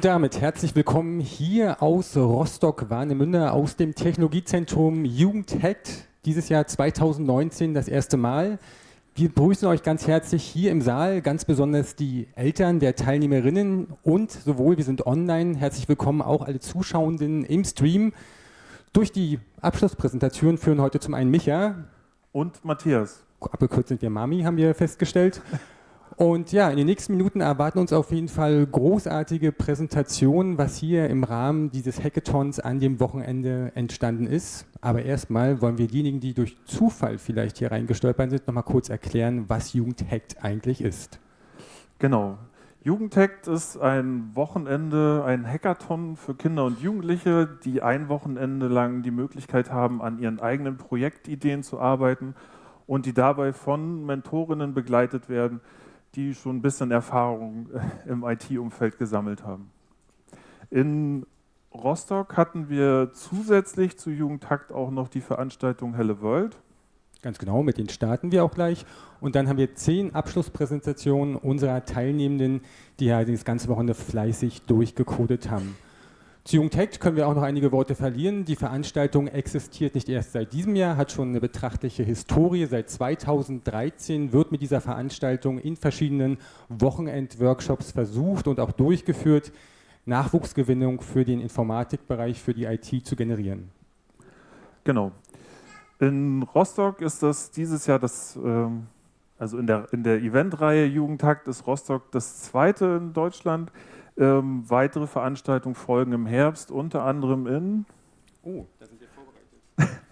Und damit herzlich willkommen hier aus Rostock-Warnemünde, aus dem Technologiezentrum Jugendhackt. Dieses Jahr 2019 das erste Mal. Wir begrüßen euch ganz herzlich hier im Saal, ganz besonders die Eltern der Teilnehmerinnen und sowohl, wir sind online, herzlich willkommen auch alle Zuschauenden im Stream. Durch die Abschlusspräsentation führen heute zum einen Micha. Und Matthias. Abgekürzt sind wir Mami, haben wir festgestellt. Und ja, in den nächsten Minuten erwarten uns auf jeden Fall großartige Präsentationen, was hier im Rahmen dieses Hackathons an dem Wochenende entstanden ist. Aber erstmal wollen wir diejenigen, die durch Zufall vielleicht hier reingestolpert sind, nochmal kurz erklären, was Jugendhackt eigentlich ist. Genau. Jugendhackt ist ein Wochenende, ein Hackathon für Kinder und Jugendliche, die ein Wochenende lang die Möglichkeit haben, an ihren eigenen Projektideen zu arbeiten und die dabei von Mentorinnen begleitet werden, die schon ein bisschen Erfahrung äh, im IT-Umfeld gesammelt haben. In Rostock hatten wir zusätzlich zu Jugendtakt auch noch die Veranstaltung Helle World. Ganz genau, mit denen starten wir auch gleich. Und dann haben wir zehn Abschlusspräsentationen unserer Teilnehmenden, die ja das ganze Wochenende fleißig durchgecodet haben. Zu Jungtech können wir auch noch einige Worte verlieren. Die Veranstaltung existiert nicht erst seit diesem Jahr, hat schon eine betrachtliche Historie. Seit 2013 wird mit dieser Veranstaltung in verschiedenen Wochenend-Workshops versucht und auch durchgeführt, Nachwuchsgewinnung für den Informatikbereich, für die IT zu generieren. Genau. In Rostock ist das dieses Jahr das, ähm, also in der, in der Eventreihe Jugendtakt ist Rostock das zweite in Deutschland. Ähm, weitere Veranstaltungen folgen im Herbst, unter anderem in. Oh, da sind wir vorbereitet.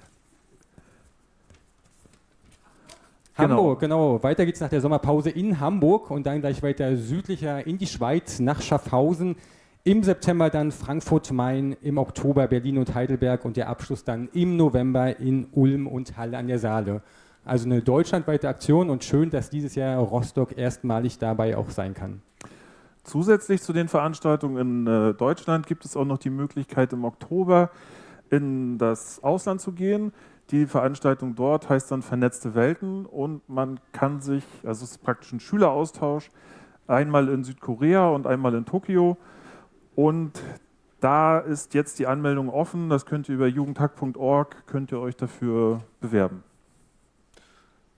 Hamburg, genau. genau. Weiter es nach der Sommerpause in Hamburg und dann gleich weiter südlicher in die Schweiz nach Schaffhausen. Im September dann Frankfurt, Main, im Oktober Berlin und Heidelberg und der Abschluss dann im November in Ulm und Halle an der Saale. Also eine deutschlandweite Aktion und schön, dass dieses Jahr Rostock erstmalig dabei auch sein kann. Zusätzlich zu den Veranstaltungen in äh, Deutschland gibt es auch noch die Möglichkeit, im Oktober in das Ausland zu gehen. Die Veranstaltung dort heißt dann Vernetzte Welten und man kann sich, also es ist praktisch ein Schüleraustausch, einmal in Südkorea und einmal in Tokio. Und da ist jetzt die Anmeldung offen, das könnt ihr über jugendhack.org, könnt ihr euch dafür bewerben.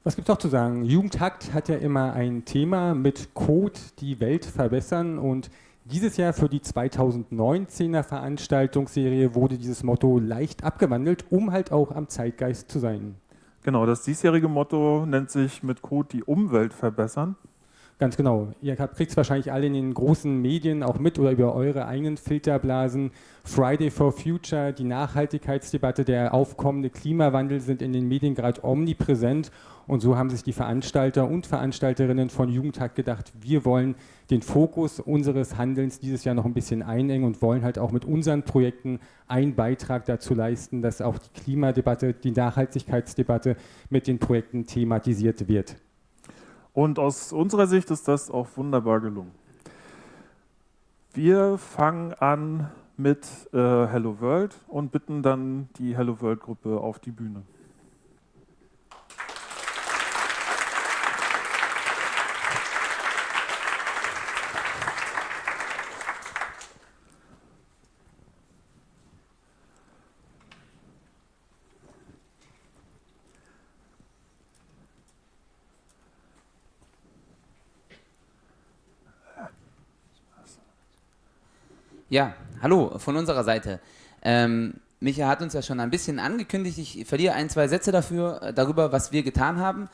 Was gibt es noch zu sagen? Jugendhakt hat ja immer ein Thema mit Code die Welt verbessern und dieses Jahr für die 2019er Veranstaltungsserie wurde dieses Motto leicht abgewandelt, um halt auch am Zeitgeist zu sein. Genau, das diesjährige Motto nennt sich mit Code die Umwelt verbessern. Ganz genau. Ihr kriegt es wahrscheinlich alle in den großen Medien auch mit oder über eure eigenen Filterblasen. Friday for Future, die Nachhaltigkeitsdebatte, der aufkommende Klimawandel sind in den Medien gerade omnipräsent. Und so haben sich die Veranstalter und Veranstalterinnen von Jugendtag gedacht, wir wollen den Fokus unseres Handelns dieses Jahr noch ein bisschen einengen und wollen halt auch mit unseren Projekten einen Beitrag dazu leisten, dass auch die Klimadebatte, die Nachhaltigkeitsdebatte mit den Projekten thematisiert wird. Und aus unserer Sicht ist das auch wunderbar gelungen. Wir fangen an mit äh, Hello World und bitten dann die Hello World Gruppe auf die Bühne. Ja, hallo von unserer Seite. Ähm, Micha hat uns ja schon ein bisschen angekündigt. Ich verliere ein, zwei Sätze dafür, äh, darüber, was wir getan haben.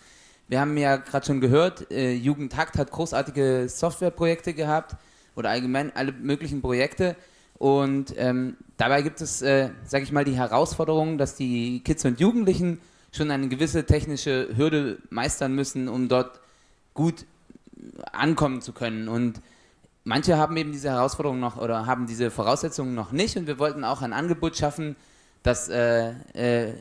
Wir haben ja gerade schon gehört, äh, Jugendhakt hat großartige Softwareprojekte gehabt oder allgemein alle möglichen Projekte. Und ähm, dabei gibt es, äh, sage ich mal, die Herausforderung, dass die Kids und Jugendlichen schon eine gewisse technische Hürde meistern müssen, um dort gut ankommen zu können. Und manche haben eben diese Herausforderungen noch oder haben diese Voraussetzungen noch nicht und wir wollten auch ein Angebot schaffen, dass äh, äh,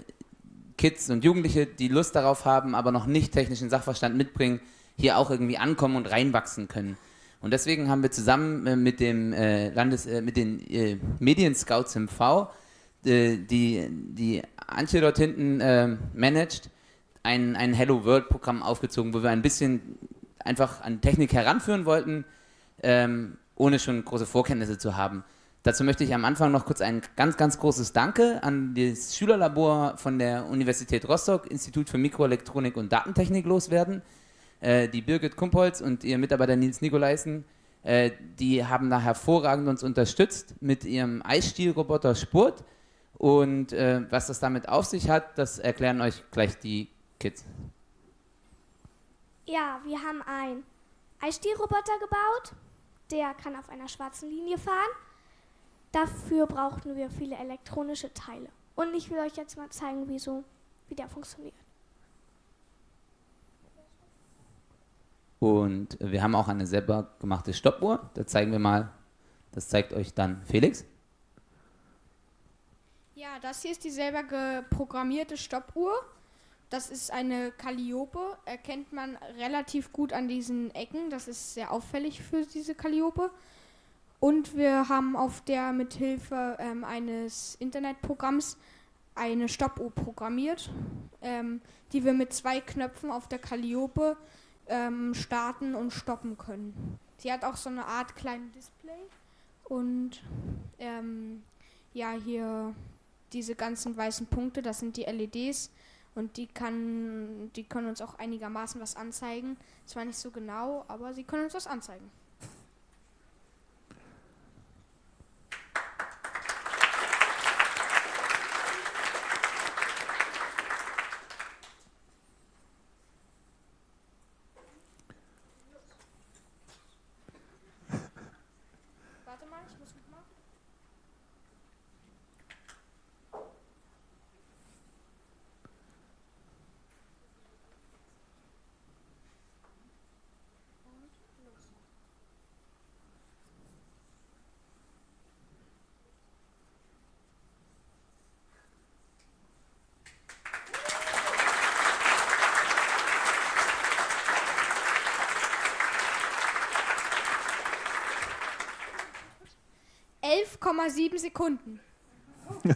Kids und Jugendliche, die Lust darauf haben, aber noch nicht technischen Sachverstand mitbringen, hier auch irgendwie ankommen und reinwachsen können. Und deswegen haben wir zusammen äh, mit dem äh, Landes, äh, mit den äh, Medienscouts im V, die, die Antje dort hinten managt, ein, ein Hello World Programm aufgezogen, wo wir ein bisschen einfach an Technik heranführen wollten, ähm, ohne schon große Vorkenntnisse zu haben. Dazu möchte ich am Anfang noch kurz ein ganz, ganz großes Danke an das Schülerlabor von der Universität Rostock, Institut für Mikroelektronik und Datentechnik loswerden. Äh, die Birgit Kumpholz und ihr Mitarbeiter Nils Nikolaisen, äh, die haben da hervorragend uns unterstützt mit ihrem Eisstielroboter Spurt. Und äh, was das damit auf sich hat, das erklären euch gleich die Kids. Ja, wir haben einen Eisstielroboter gebaut. Der kann auf einer schwarzen Linie fahren. Dafür brauchten wir viele elektronische Teile. Und ich will euch jetzt mal zeigen, wie, so, wie der funktioniert. Und wir haben auch eine selber gemachte Stoppuhr. Da zeigen wir mal, das zeigt euch dann Felix. Ja, das hier ist die selber geprogrammierte Stoppuhr. Das ist eine Calliope, erkennt man relativ gut an diesen Ecken. Das ist sehr auffällig für diese Calliope. Und wir haben auf der mithilfe ähm, eines Internetprogramms eine Stoppuhr programmiert, ähm, die wir mit zwei Knöpfen auf der Calliope ähm, starten und stoppen können. Sie hat auch so eine Art kleinen Display und ähm, ja, hier diese ganzen weißen Punkte, das sind die LEDs und die kann, die können uns auch einigermaßen was anzeigen. Zwar nicht so genau, aber sie können uns was anzeigen. 11,7 Sekunden.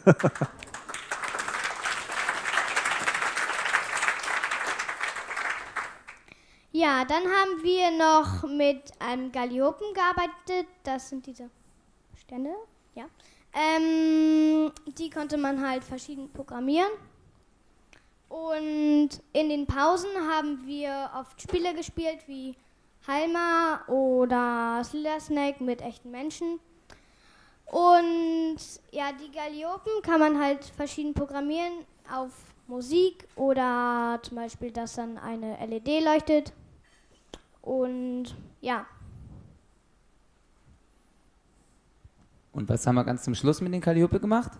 ja, dann haben wir noch mit einem Galliopen gearbeitet. Das sind diese Stände. Ja. Ähm, die konnte man halt verschieden programmieren. Und in den Pausen haben wir oft Spiele gespielt wie Halma oder Slither Snake mit echten Menschen. Und ja, die Galliopen kann man halt verschieden programmieren auf Musik oder zum Beispiel, dass dann eine LED leuchtet. Und ja. Und was haben wir ganz zum Schluss mit den Calliope gemacht?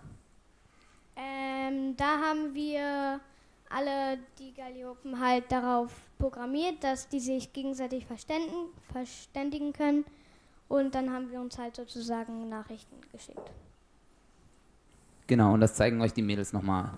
Ähm, da haben wir alle die Galliopen halt darauf programmiert, dass die sich gegenseitig verständigen, verständigen können und dann haben wir uns halt sozusagen Nachrichten geschickt. Genau, und das zeigen euch die Mädels nochmal.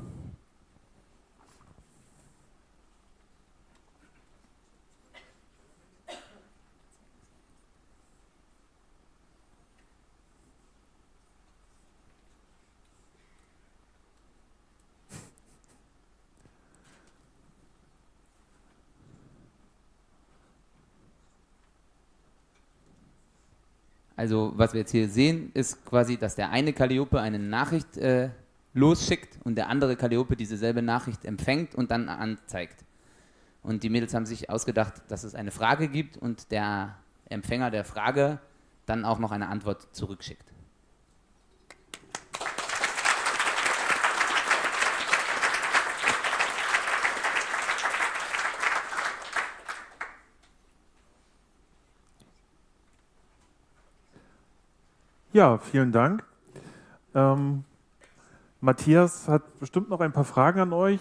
Also was wir jetzt hier sehen, ist quasi, dass der eine Calliope eine Nachricht äh, losschickt und der andere Calliope dieselbe Nachricht empfängt und dann anzeigt. Und die Mädels haben sich ausgedacht, dass es eine Frage gibt und der Empfänger der Frage dann auch noch eine Antwort zurückschickt. Ja, vielen Dank. Ähm, Matthias hat bestimmt noch ein paar Fragen an euch.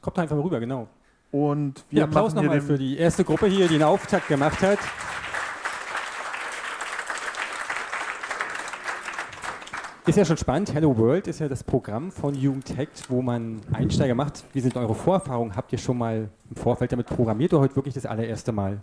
Kommt einfach mal rüber, genau. Und wir ja, Applaus nochmal für die erste Gruppe hier, die einen Auftakt gemacht hat. Ist ja schon spannend. Hello World ist ja das Programm von Jugendhackt, wo man Einsteiger macht. Wie sind eure Vorerfahrungen? Habt ihr schon mal im Vorfeld damit programmiert oder heute wirklich das allererste Mal?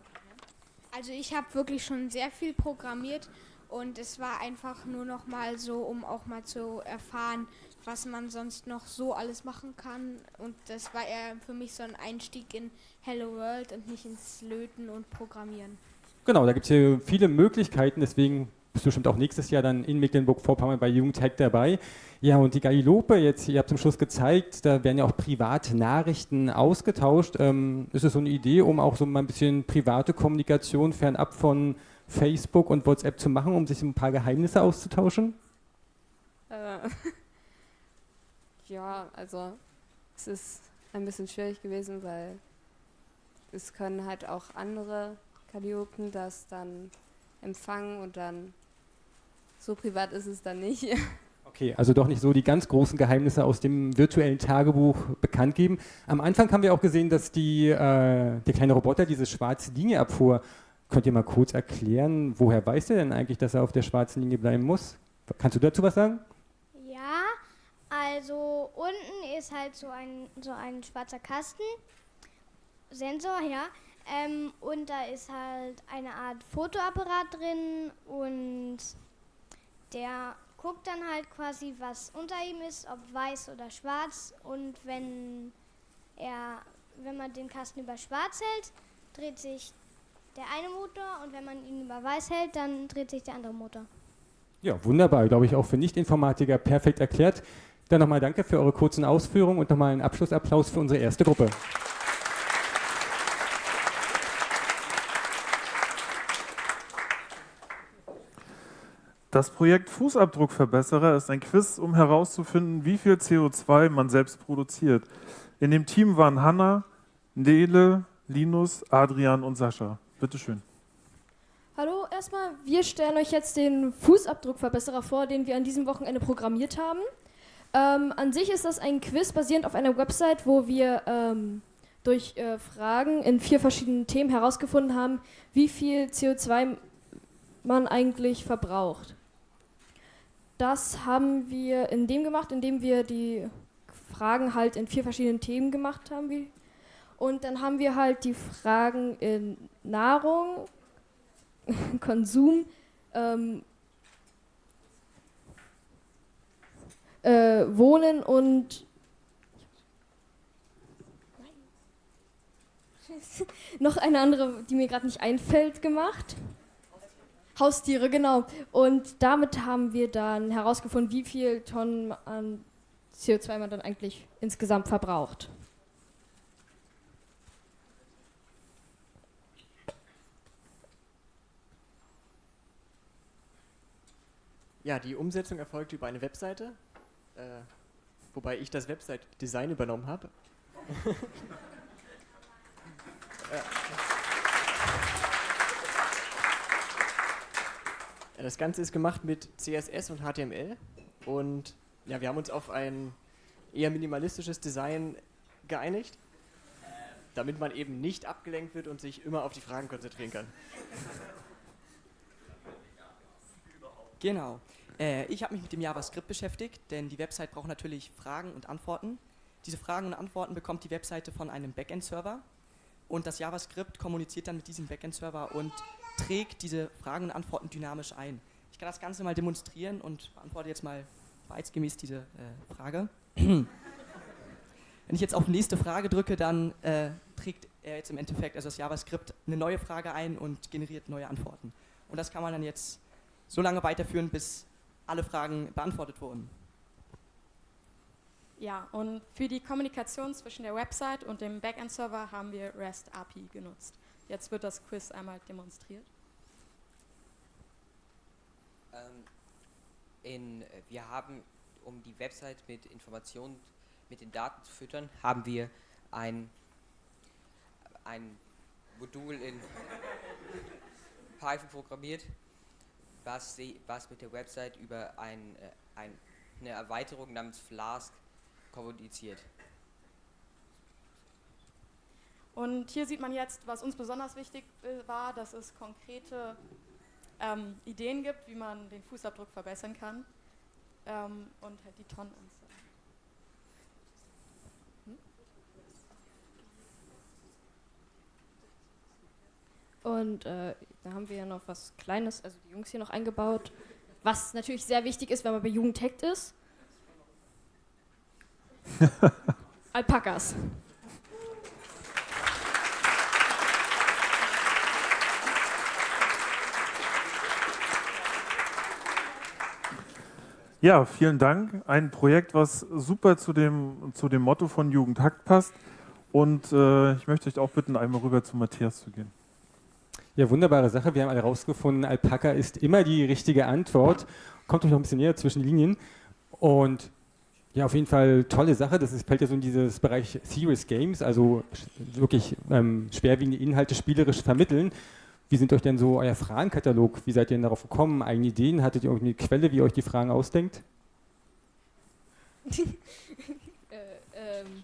Also ich habe wirklich schon sehr viel programmiert und es war einfach nur noch mal so, um auch mal zu erfahren, was man sonst noch so alles machen kann. Und das war eher für mich so ein Einstieg in Hello World und nicht ins Löten und Programmieren. Genau, da gibt es hier viele Möglichkeiten, deswegen bist bestimmt auch nächstes Jahr dann in Mecklenburg-Vorpommern bei Jugendhack dabei. Ja, und die Galilope jetzt, ihr habt zum Schluss gezeigt, da werden ja auch private Nachrichten ausgetauscht. Ähm, ist es so eine Idee, um auch so mal ein bisschen private Kommunikation fernab von Facebook und WhatsApp zu machen, um sich ein paar Geheimnisse auszutauschen? Äh, ja, also es ist ein bisschen schwierig gewesen, weil es können halt auch andere Kalliopen das dann empfangen und dann so privat ist es dann nicht. Okay, also doch nicht so die ganz großen Geheimnisse aus dem virtuellen Tagebuch bekannt geben. Am Anfang haben wir auch gesehen, dass die, äh, der kleine Roboter diese schwarze Linie abfuhr. Könnt ihr mal kurz erklären, woher weiß er denn eigentlich, dass er auf der schwarzen Linie bleiben muss? Kannst du dazu was sagen? Ja, also unten ist halt so ein, so ein schwarzer Kasten, Sensor, ja. Ähm, und da ist halt eine Art Fotoapparat drin und der guckt dann halt quasi, was unter ihm ist, ob weiß oder schwarz. Und wenn er, wenn man den Kasten über schwarz hält, dreht sich der eine Motor und wenn man ihn über weiß hält, dann dreht sich der andere Motor. Ja, wunderbar. Glaube ich auch für Nicht-Informatiker perfekt erklärt. Dann nochmal danke für eure kurzen Ausführungen und nochmal einen Abschlussapplaus für unsere erste Gruppe. Das Projekt Fußabdruckverbesserer ist ein Quiz, um herauszufinden, wie viel CO2 man selbst produziert. In dem Team waren Hanna, Nele, Linus, Adrian und Sascha. Bitteschön. Hallo, erstmal, wir stellen euch jetzt den Fußabdruckverbesserer vor, den wir an diesem Wochenende programmiert haben. Ähm, an sich ist das ein Quiz basierend auf einer Website, wo wir ähm, durch äh, Fragen in vier verschiedenen Themen herausgefunden haben, wie viel CO2 man eigentlich verbraucht. Das haben wir in dem gemacht, indem wir die Fragen halt in vier verschiedenen Themen gemacht haben. Und dann haben wir halt die Fragen in Nahrung, Konsum, ähm, äh, Wohnen und noch eine andere, die mir gerade nicht einfällt, gemacht. Haustiere, genau. Und damit haben wir dann herausgefunden, wie viel Tonnen an CO2 man dann eigentlich insgesamt verbraucht. Ja, die Umsetzung erfolgt über eine Webseite, äh, wobei ich das Website-Design übernommen habe. das Ganze ist gemacht mit CSS und HTML und ja, wir haben uns auf ein eher minimalistisches Design geeinigt, damit man eben nicht abgelenkt wird und sich immer auf die Fragen konzentrieren kann. Genau. Äh, ich habe mich mit dem JavaScript beschäftigt, denn die Website braucht natürlich Fragen und Antworten. Diese Fragen und Antworten bekommt die Webseite von einem Backend-Server und das JavaScript kommuniziert dann mit diesem Backend-Server und trägt diese Fragen und Antworten dynamisch ein. Ich kann das Ganze mal demonstrieren und beantworte jetzt mal wahrheitsgemäß diese äh, Frage. Wenn ich jetzt auf nächste Frage drücke, dann äh, trägt er jetzt im Endeffekt, also das JavaScript, eine neue Frage ein und generiert neue Antworten. Und das kann man dann jetzt so lange weiterführen, bis alle Fragen beantwortet wurden. Ja, und für die Kommunikation zwischen der Website und dem Backend-Server haben wir REST API genutzt. Jetzt wird das Quiz einmal demonstriert. Ähm, in, wir haben, um die Website mit Informationen, mit den Daten zu füttern, haben wir ein, ein Modul in Python programmiert, was, was mit der Website über ein, äh, ein, eine Erweiterung namens Flask kommuniziert. Und hier sieht man jetzt, was uns besonders wichtig äh, war, dass es konkrete ähm, Ideen gibt, wie man den Fußabdruck verbessern kann ähm, und halt die Tonnenanzahl. Und äh, da haben wir ja noch was Kleines, also die Jungs hier noch eingebaut, was natürlich sehr wichtig ist, wenn man bei Jugendhackt ist. Alpakas. Ja, vielen Dank. Ein Projekt, was super zu dem, zu dem Motto von Jugendhakt passt. Und äh, ich möchte euch auch bitten, einmal rüber zu Matthias zu gehen. Ja, wunderbare Sache. Wir haben alle rausgefunden, Alpaka ist immer die richtige Antwort. Kommt euch noch ein bisschen näher zwischen Linien. Und ja, auf jeden Fall tolle Sache. Das ist, fällt ja so in dieses Bereich Serious Games, also wirklich ähm, schwerwiegende Inhalte spielerisch vermitteln. Wie sind euch denn so euer Fragenkatalog? Wie seid ihr denn darauf gekommen? Eigene Ideen? Hattet ihr irgendeine Quelle, wie ihr euch die Fragen ausdenkt? äh, ähm.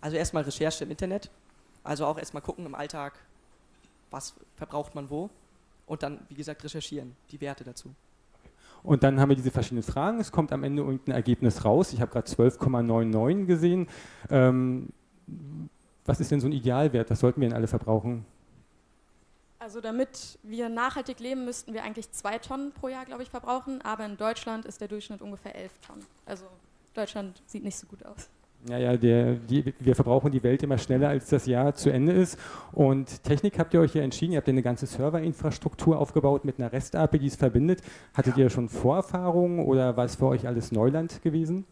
Also erstmal Recherche im Internet. Also auch erstmal gucken im Alltag, was verbraucht man wo. Und dann, wie gesagt, recherchieren, die Werte dazu. Und dann haben wir diese verschiedenen Fragen. Es kommt am Ende irgendein Ergebnis raus. Ich habe gerade 12,99 gesehen. Ähm, was ist denn so ein Idealwert? Was sollten wir denn alle verbrauchen? Also damit wir nachhaltig leben, müssten wir eigentlich zwei Tonnen pro Jahr, glaube ich, verbrauchen. Aber in Deutschland ist der Durchschnitt ungefähr elf Tonnen. Also Deutschland sieht nicht so gut aus. Naja, der, die, wir verbrauchen die Welt immer schneller, als das Jahr zu Ende ist. Und Technik habt ihr euch ja entschieden, ihr habt eine ganze Serverinfrastruktur aufgebaut mit einer REST-API, die es verbindet. Hattet ja. ihr schon Vorerfahrungen oder war es für euch alles Neuland gewesen?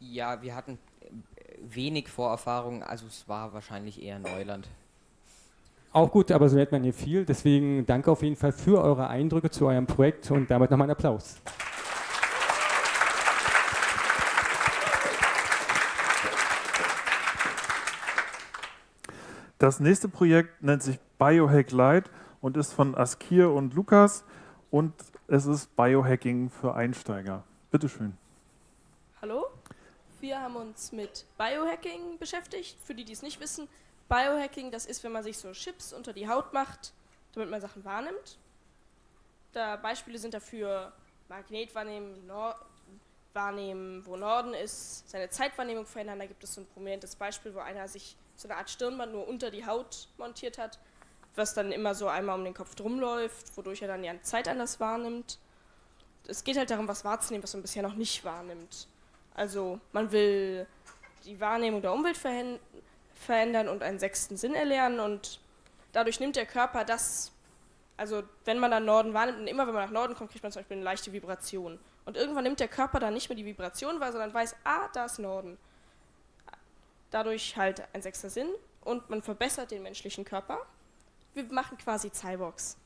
Ja, wir hatten wenig Vorerfahrungen, also es war wahrscheinlich eher Neuland. Auch gut, aber so lernt man hier viel. Deswegen danke auf jeden Fall für eure Eindrücke zu eurem Projekt und damit nochmal einen Applaus. Das nächste Projekt nennt sich Biohack Light und ist von Askir und Lukas und es ist Biohacking für Einsteiger. Bitte schön. Hallo, wir haben uns mit Biohacking beschäftigt. Für die, die es nicht wissen, Biohacking, das ist, wenn man sich so Chips unter die Haut macht, damit man Sachen wahrnimmt. Da Beispiele sind dafür Magnet wahrnehmen, Nord wahrnehmen, wo Norden ist, seine Zeitwahrnehmung verändern. Da gibt es so ein prominentes Beispiel, wo einer sich so eine Art Stirnband nur unter die Haut montiert hat, was dann immer so einmal um den Kopf drum läuft, wodurch er dann die Zeit anders wahrnimmt. Es geht halt darum, was wahrzunehmen, was man bisher noch nicht wahrnimmt. Also man will die Wahrnehmung der Umwelt verändern und einen sechsten Sinn erlernen und dadurch nimmt der Körper das, also wenn man dann Norden wahrnimmt und immer wenn man nach Norden kommt, kriegt man zum Beispiel eine leichte Vibration. Und irgendwann nimmt der Körper dann nicht mehr die Vibration wahr, sondern weiß, ah, da ist Norden. Dadurch halt ein sechster Sinn und man verbessert den menschlichen Körper. Wir machen quasi Cyborgs.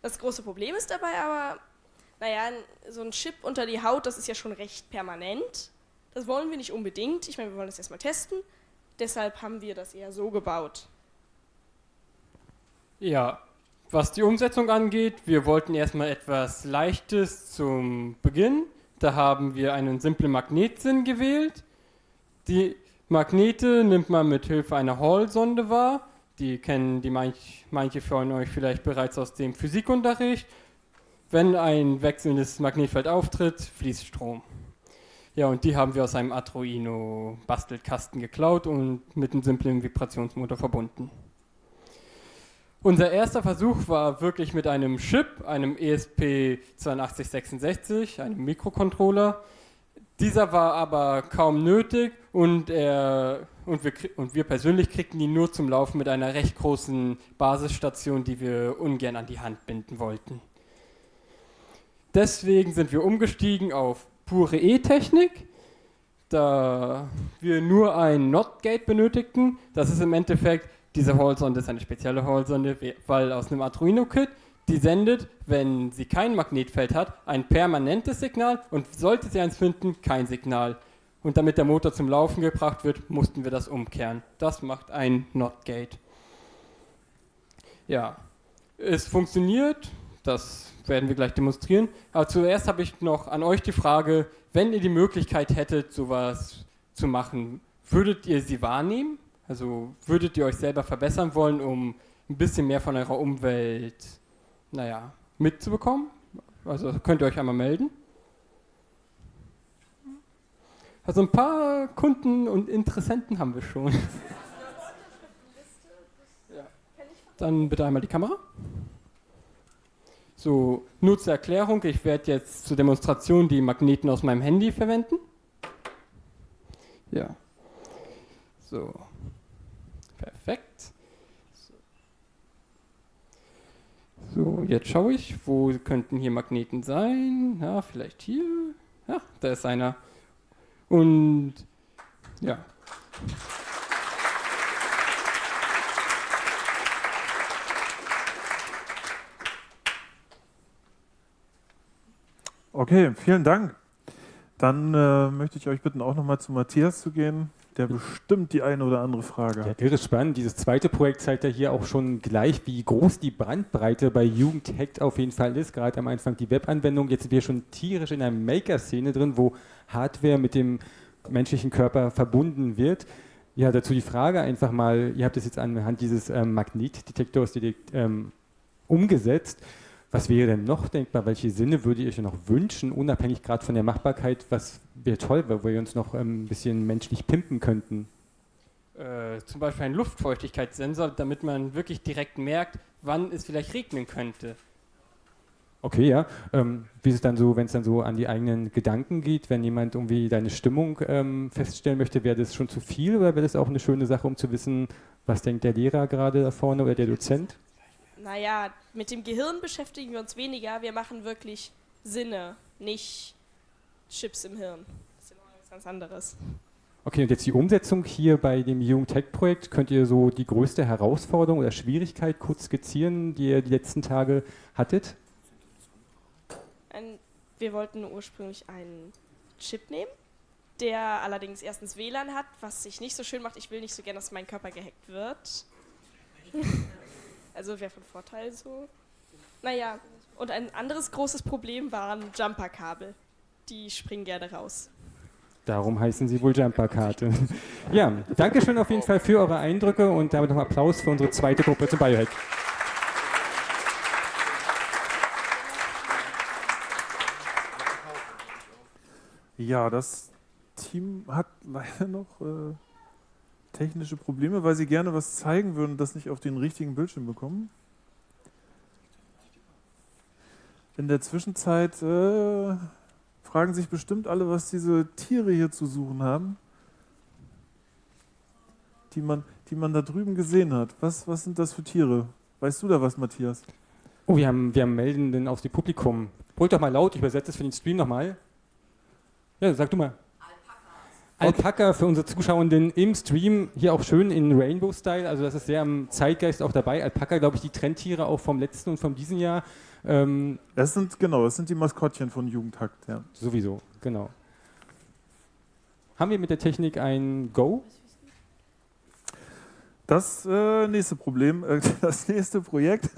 Das große Problem ist dabei aber, naja, so ein Chip unter die Haut, das ist ja schon recht permanent. Das wollen wir nicht unbedingt. Ich meine, wir wollen das erstmal testen. Deshalb haben wir das eher so gebaut. Ja, was die Umsetzung angeht, wir wollten erstmal etwas Leichtes zum Beginn. Da haben wir einen simplen Magnetsinn gewählt. Die Magnete nimmt man mit Hilfe einer Hall-Sonde wahr. Die kennen die manch, manche von euch vielleicht bereits aus dem Physikunterricht. Wenn ein wechselndes Magnetfeld auftritt, fließt Strom. Ja, und die haben wir aus einem Arduino Bastelkasten geklaut und mit einem simplen Vibrationsmotor verbunden. Unser erster Versuch war wirklich mit einem Chip, einem ESP8266, einem Mikrocontroller. Dieser war aber kaum nötig und, er, und, wir, und wir persönlich kriegten ihn nur zum Laufen mit einer recht großen Basisstation, die wir ungern an die Hand binden wollten. Deswegen sind wir umgestiegen auf pure E-Technik, da wir nur ein NOT-Gate benötigten. Das ist im Endeffekt, diese Hall-Sonde ist eine spezielle Hall-Sonde, weil aus einem Arduino-Kit, die sendet, wenn sie kein Magnetfeld hat, ein permanentes Signal und sollte sie eins finden, kein Signal. Und damit der Motor zum Laufen gebracht wird, mussten wir das umkehren. Das macht ein NOT-Gate. Ja, es funktioniert, das werden wir gleich demonstrieren. Aber zuerst habe ich noch an euch die Frage, wenn ihr die Möglichkeit hättet, sowas zu machen, würdet ihr sie wahrnehmen? Also würdet ihr euch selber verbessern wollen, um ein bisschen mehr von eurer Umwelt, naja, mitzubekommen? Also könnt ihr euch einmal melden. Also ein paar Kunden und Interessenten haben wir schon. Dann bitte einmal die Kamera. So, nur zur Erklärung, ich werde jetzt zur Demonstration die Magneten aus meinem Handy verwenden. Ja. So. Perfekt. So. Jetzt schaue ich, wo könnten hier Magneten sein? Ja, vielleicht hier. Ja, da ist einer. Und ja. Okay, vielen Dank. Dann äh, möchte ich euch bitten, auch nochmal zu Matthias zu gehen, der bestimmt die eine oder andere Frage Ja, hat. irre spannend. Dieses zweite Projekt zeigt ja hier auch schon gleich, wie groß die Bandbreite bei Jugendhackt auf jeden Fall ist. Gerade am Anfang die Webanwendung. Jetzt sind wir schon tierisch in einer Maker-Szene drin, wo Hardware mit dem menschlichen Körper verbunden wird. Ja, dazu die Frage einfach mal, ihr habt es jetzt anhand dieses ähm, Magnetdetektors direkt ähm, umgesetzt. Was wäre denn noch denkbar? Welche Sinne würdet ihr euch noch wünschen, unabhängig gerade von der Machbarkeit? Was wäre toll, wo wir uns noch ähm, ein bisschen menschlich pimpen könnten? Äh, zum Beispiel ein Luftfeuchtigkeitssensor, damit man wirklich direkt merkt, wann es vielleicht regnen könnte. Okay, ja. Ähm, wie ist es dann so, wenn es dann so an die eigenen Gedanken geht, wenn jemand irgendwie deine Stimmung ähm, feststellen möchte, wäre das schon zu viel oder wäre das auch eine schöne Sache, um zu wissen, was denkt der Lehrer gerade da vorne oder der Dozent? Naja, mit dem Gehirn beschäftigen wir uns weniger. Wir machen wirklich Sinne, nicht Chips im Hirn. Das ist ja noch was ganz anderes. Okay, und jetzt die Umsetzung hier bei dem Jugendtech-Projekt. Könnt ihr so die größte Herausforderung oder Schwierigkeit kurz skizzieren, die ihr die letzten Tage hattet? Ein, wir wollten ursprünglich einen Chip nehmen, der allerdings erstens WLAN hat, was sich nicht so schön macht. Ich will nicht so gerne, dass mein Körper gehackt wird. also wäre von Vorteil so. Naja, und ein anderes großes Problem waren Jumperkabel. Die springen gerne raus. Darum heißen sie wohl Jumperkarte. ja, danke schön auf jeden Fall für eure Eindrücke und damit noch Applaus für unsere zweite Gruppe zum Biohack. Ja, das Team hat leider noch äh, technische Probleme, weil sie gerne was zeigen würden, das nicht auf den richtigen Bildschirm bekommen. In der Zwischenzeit äh, fragen sich bestimmt alle, was diese Tiere hier zu suchen haben, die man, die man da drüben gesehen hat. Was, was sind das für Tiere? Weißt du da was, Matthias? Oh, wir haben, wir haben Meldenden aus dem Publikum. Holt doch mal laut, ich übersetze es für den Stream nochmal. Ja, sag du mal. Alpaka für unsere Zuschauenden im Stream, hier auch schön in Rainbow-Style, also das ist sehr am Zeitgeist auch dabei. Alpaka, glaube ich, die Trendtiere auch vom letzten und vom diesen Jahr. Ähm, Das sind, genau, das sind die Maskottchen von Jugendhakt, ja. Sowieso, genau. Haben wir mit der Technik ein Go? Das äh, nächste Problem, äh, das nächste Projekt.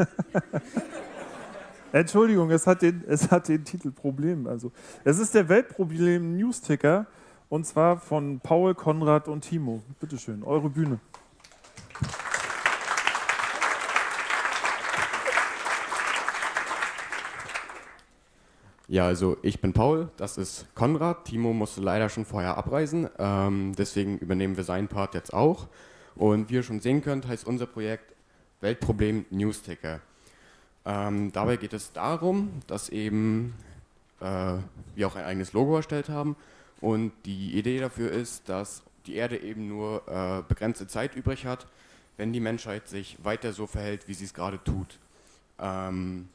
Entschuldigung, es hat, den, es hat den Titel Problem. Also, es ist der Weltproblem Newsticker und zwar von Paul, Konrad und Timo. Bitte schön, eure Bühne. Ja, also ich bin Paul, das ist Konrad. Timo musste leider schon vorher abreisen, ähm, deswegen übernehmen wir seinen Part jetzt auch. Und wie ihr schon sehen könnt, heißt unser Projekt Weltproblem Newsticker. Ähm, dabei geht es darum, dass eben äh, wir auch ein eigenes Logo erstellt haben und die Idee dafür ist, dass die Erde eben nur äh, begrenzte Zeit übrig hat, wenn die Menschheit sich weiter so verhält, wie sie es gerade tut. Ähm,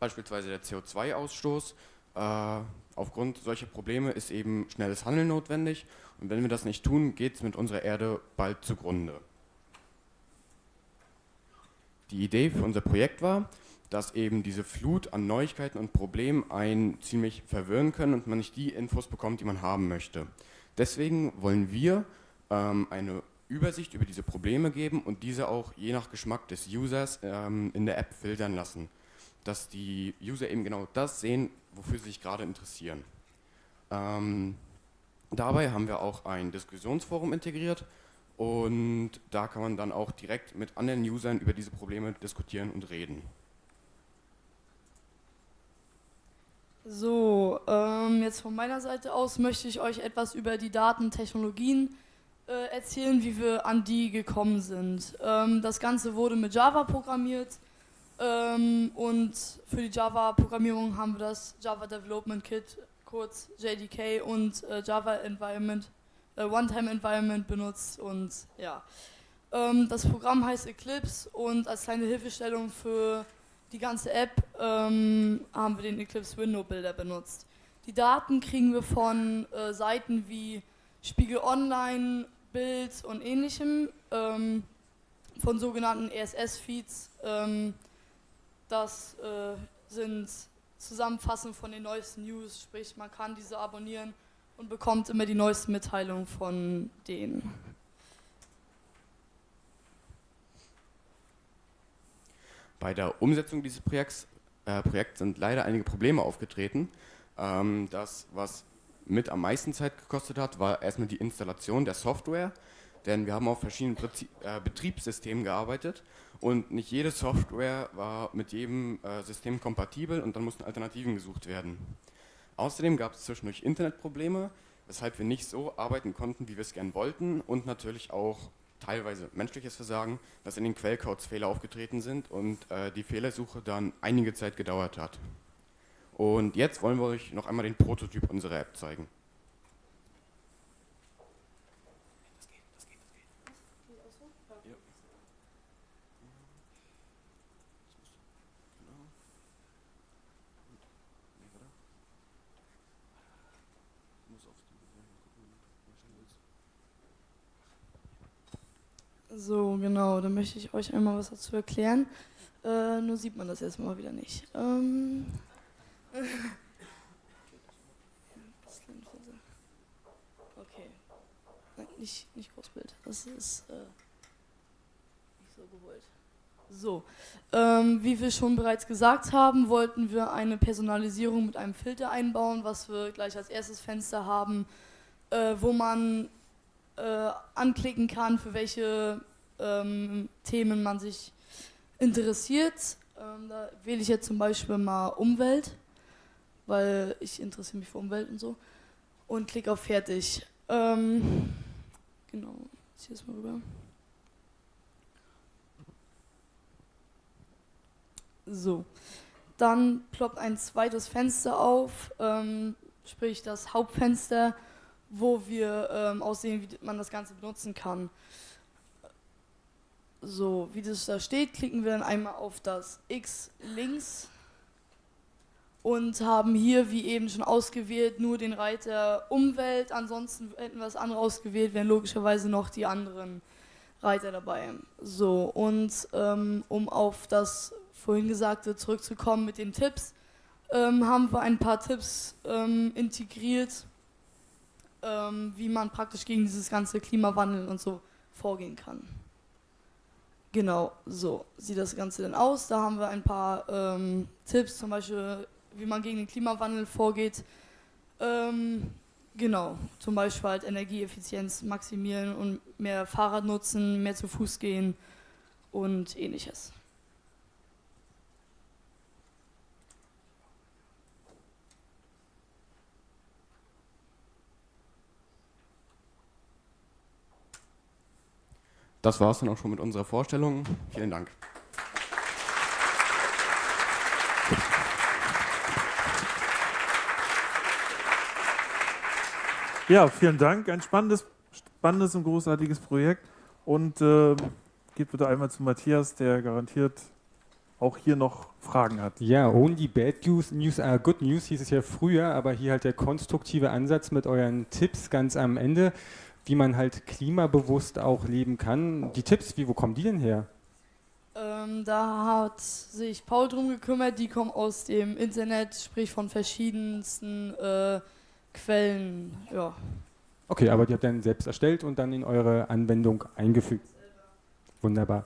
beispielsweise der CO2-Ausstoß. Äh, aufgrund solcher Probleme ist eben schnelles Handeln notwendig und wenn wir das nicht tun, geht es mit unserer Erde bald zugrunde. Die Idee für unser Projekt war, dass eben diese Flut an Neuigkeiten und Problemen einen ziemlich verwirren können und man nicht die Infos bekommt, die man haben möchte. Deswegen wollen wir ähm, eine Übersicht über diese Probleme geben und diese auch je nach Geschmack des Users ähm, in der App filtern lassen, dass die User eben genau das sehen, wofür sie sich gerade interessieren. Ähm, dabei haben wir auch ein Diskussionsforum integriert und da kann man dann auch direkt mit anderen Usern über diese Probleme diskutieren und reden. So, ähm, jetzt von meiner Seite aus möchte ich euch etwas über die Datentechnologien äh, erzählen, wie wir an die gekommen sind. Ähm, das Ganze wurde mit Java programmiert ähm, und für die Java-Programmierung haben wir das Java Development Kit, kurz JDK und äh, Java Environment, äh, One-Time Environment benutzt und ja. Ähm, das Programm heißt Eclipse und als kleine Hilfestellung für die ganze App ähm, haben wir den Eclipse Window Builder benutzt. Die Daten kriegen wir von äh, Seiten wie Spiegel Online, Bild und ähnlichem, ähm, von sogenannten RSS-Feeds. Ähm, das äh, sind Zusammenfassungen von den neuesten News, sprich man kann diese abonnieren und bekommt immer die neuesten Mitteilungen von denen. Bei der Umsetzung dieses Projekts, äh, Projekts sind leider einige Probleme aufgetreten. Ähm, das, was mit am meisten Zeit gekostet hat, war erstmal die Installation der Software, denn wir haben auf verschiedenen Prinzip, äh, Betriebssystemen gearbeitet und nicht jede Software war mit jedem äh, System kompatibel und dann mussten Alternativen gesucht werden. Außerdem gab es zwischendurch Internetprobleme, weshalb wir nicht so arbeiten konnten, wie wir es gern wollten und natürlich auch teilweise menschliches Versagen, dass in den Quellcodes Fehler aufgetreten sind und äh, die Fehlersuche dann einige Zeit gedauert hat. Und jetzt wollen wir euch noch einmal den Prototyp unserer App zeigen. So, genau, dann möchte ich euch einmal was dazu erklären. Äh, nur sieht man das jetzt mal wieder nicht. Ähm okay. Nein, nicht, nicht Großbild. Das ist äh, nicht so gewollt. So, ähm, wie wir schon bereits gesagt haben, wollten wir eine Personalisierung mit einem Filter einbauen, was wir gleich als erstes Fenster haben, äh, wo man äh, anklicken kann, für welche ähm, Themen man sich interessiert. Ähm, da wähle ich jetzt zum Beispiel mal Umwelt, weil ich interessiere mich für Umwelt und so. Und klicke auf Fertig. Ähm, genau, ziehe es mal rüber. So, dann ploppt ein zweites Fenster auf, ähm, sprich das Hauptfenster, wo wir ähm, aussehen, wie man das Ganze benutzen kann. So, wie das da steht, klicken wir dann einmal auf das X links und haben hier, wie eben schon ausgewählt, nur den Reiter Umwelt. Ansonsten hätten wir das andere ausgewählt, wären logischerweise noch die anderen Reiter dabei. So, und ähm, um auf das vorhin Gesagte zurückzukommen mit den Tipps, ähm, haben wir ein paar Tipps ähm, integriert, ähm, wie man praktisch gegen dieses ganze Klimawandel und so vorgehen kann. Genau, so sieht das Ganze dann aus. Da haben wir ein paar ähm, Tipps, zum Beispiel, wie man gegen den Klimawandel vorgeht. Ähm, genau, zum Beispiel halt Energieeffizienz maximieren und mehr Fahrrad nutzen, mehr zu Fuß gehen und ähnliches. Das war es dann auch schon mit unserer Vorstellung. Vielen Dank. Ja, vielen Dank. Ein spannendes, spannendes und großartiges Projekt. Und äh, geht bitte einmal zu Matthias, der garantiert auch hier noch Fragen hat. Ja, only bad news, news are good news hieß es ja früher, aber hier halt der konstruktive Ansatz mit euren Tipps ganz am Ende wie man halt klimabewusst auch leben kann. Die Tipps, wie, wo kommen die denn her? Ähm, da hat sich Paul drum gekümmert, die kommen aus dem Internet, sprich von verschiedensten äh, Quellen. Ja. Okay, aber die habt ihr dann selbst erstellt und dann in eure Anwendung eingefügt. Wunderbar.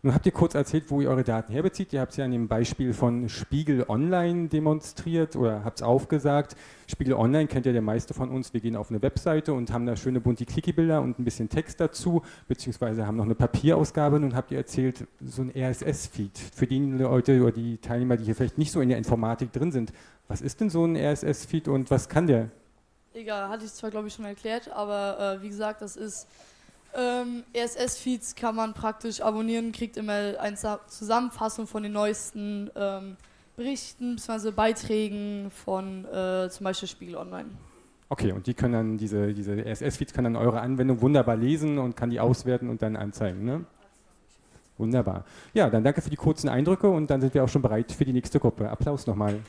Nun habt ihr kurz erzählt, wo ihr eure Daten herbezieht. Ihr habt es ja an dem Beispiel von Spiegel Online demonstriert oder habt es aufgesagt. Spiegel Online kennt ja der meiste von uns. Wir gehen auf eine Webseite und haben da schöne bunte Clicky-Bilder und ein bisschen Text dazu, beziehungsweise haben noch eine Papierausgabe. Nun habt ihr erzählt, so ein RSS-Feed. Für die Leute oder die Teilnehmer, die hier vielleicht nicht so in der Informatik drin sind, was ist denn so ein RSS-Feed und was kann der? Egal, hatte ich zwar, glaube ich, schon erklärt, aber äh, wie gesagt, das ist ähm, RSS-Feeds kann man praktisch abonnieren, kriegt immer eine Zusammenfassung von den neuesten ähm, Berichten bzw. Beiträgen von äh, zum Beispiel Spiegel Online. Okay, und die können dann, diese, diese RSS-Feeds kann dann eure Anwendung wunderbar lesen und kann die auswerten und dann anzeigen, ne? Wunderbar. Ja, dann danke für die kurzen Eindrücke und dann sind wir auch schon bereit für die nächste Gruppe. Applaus nochmal.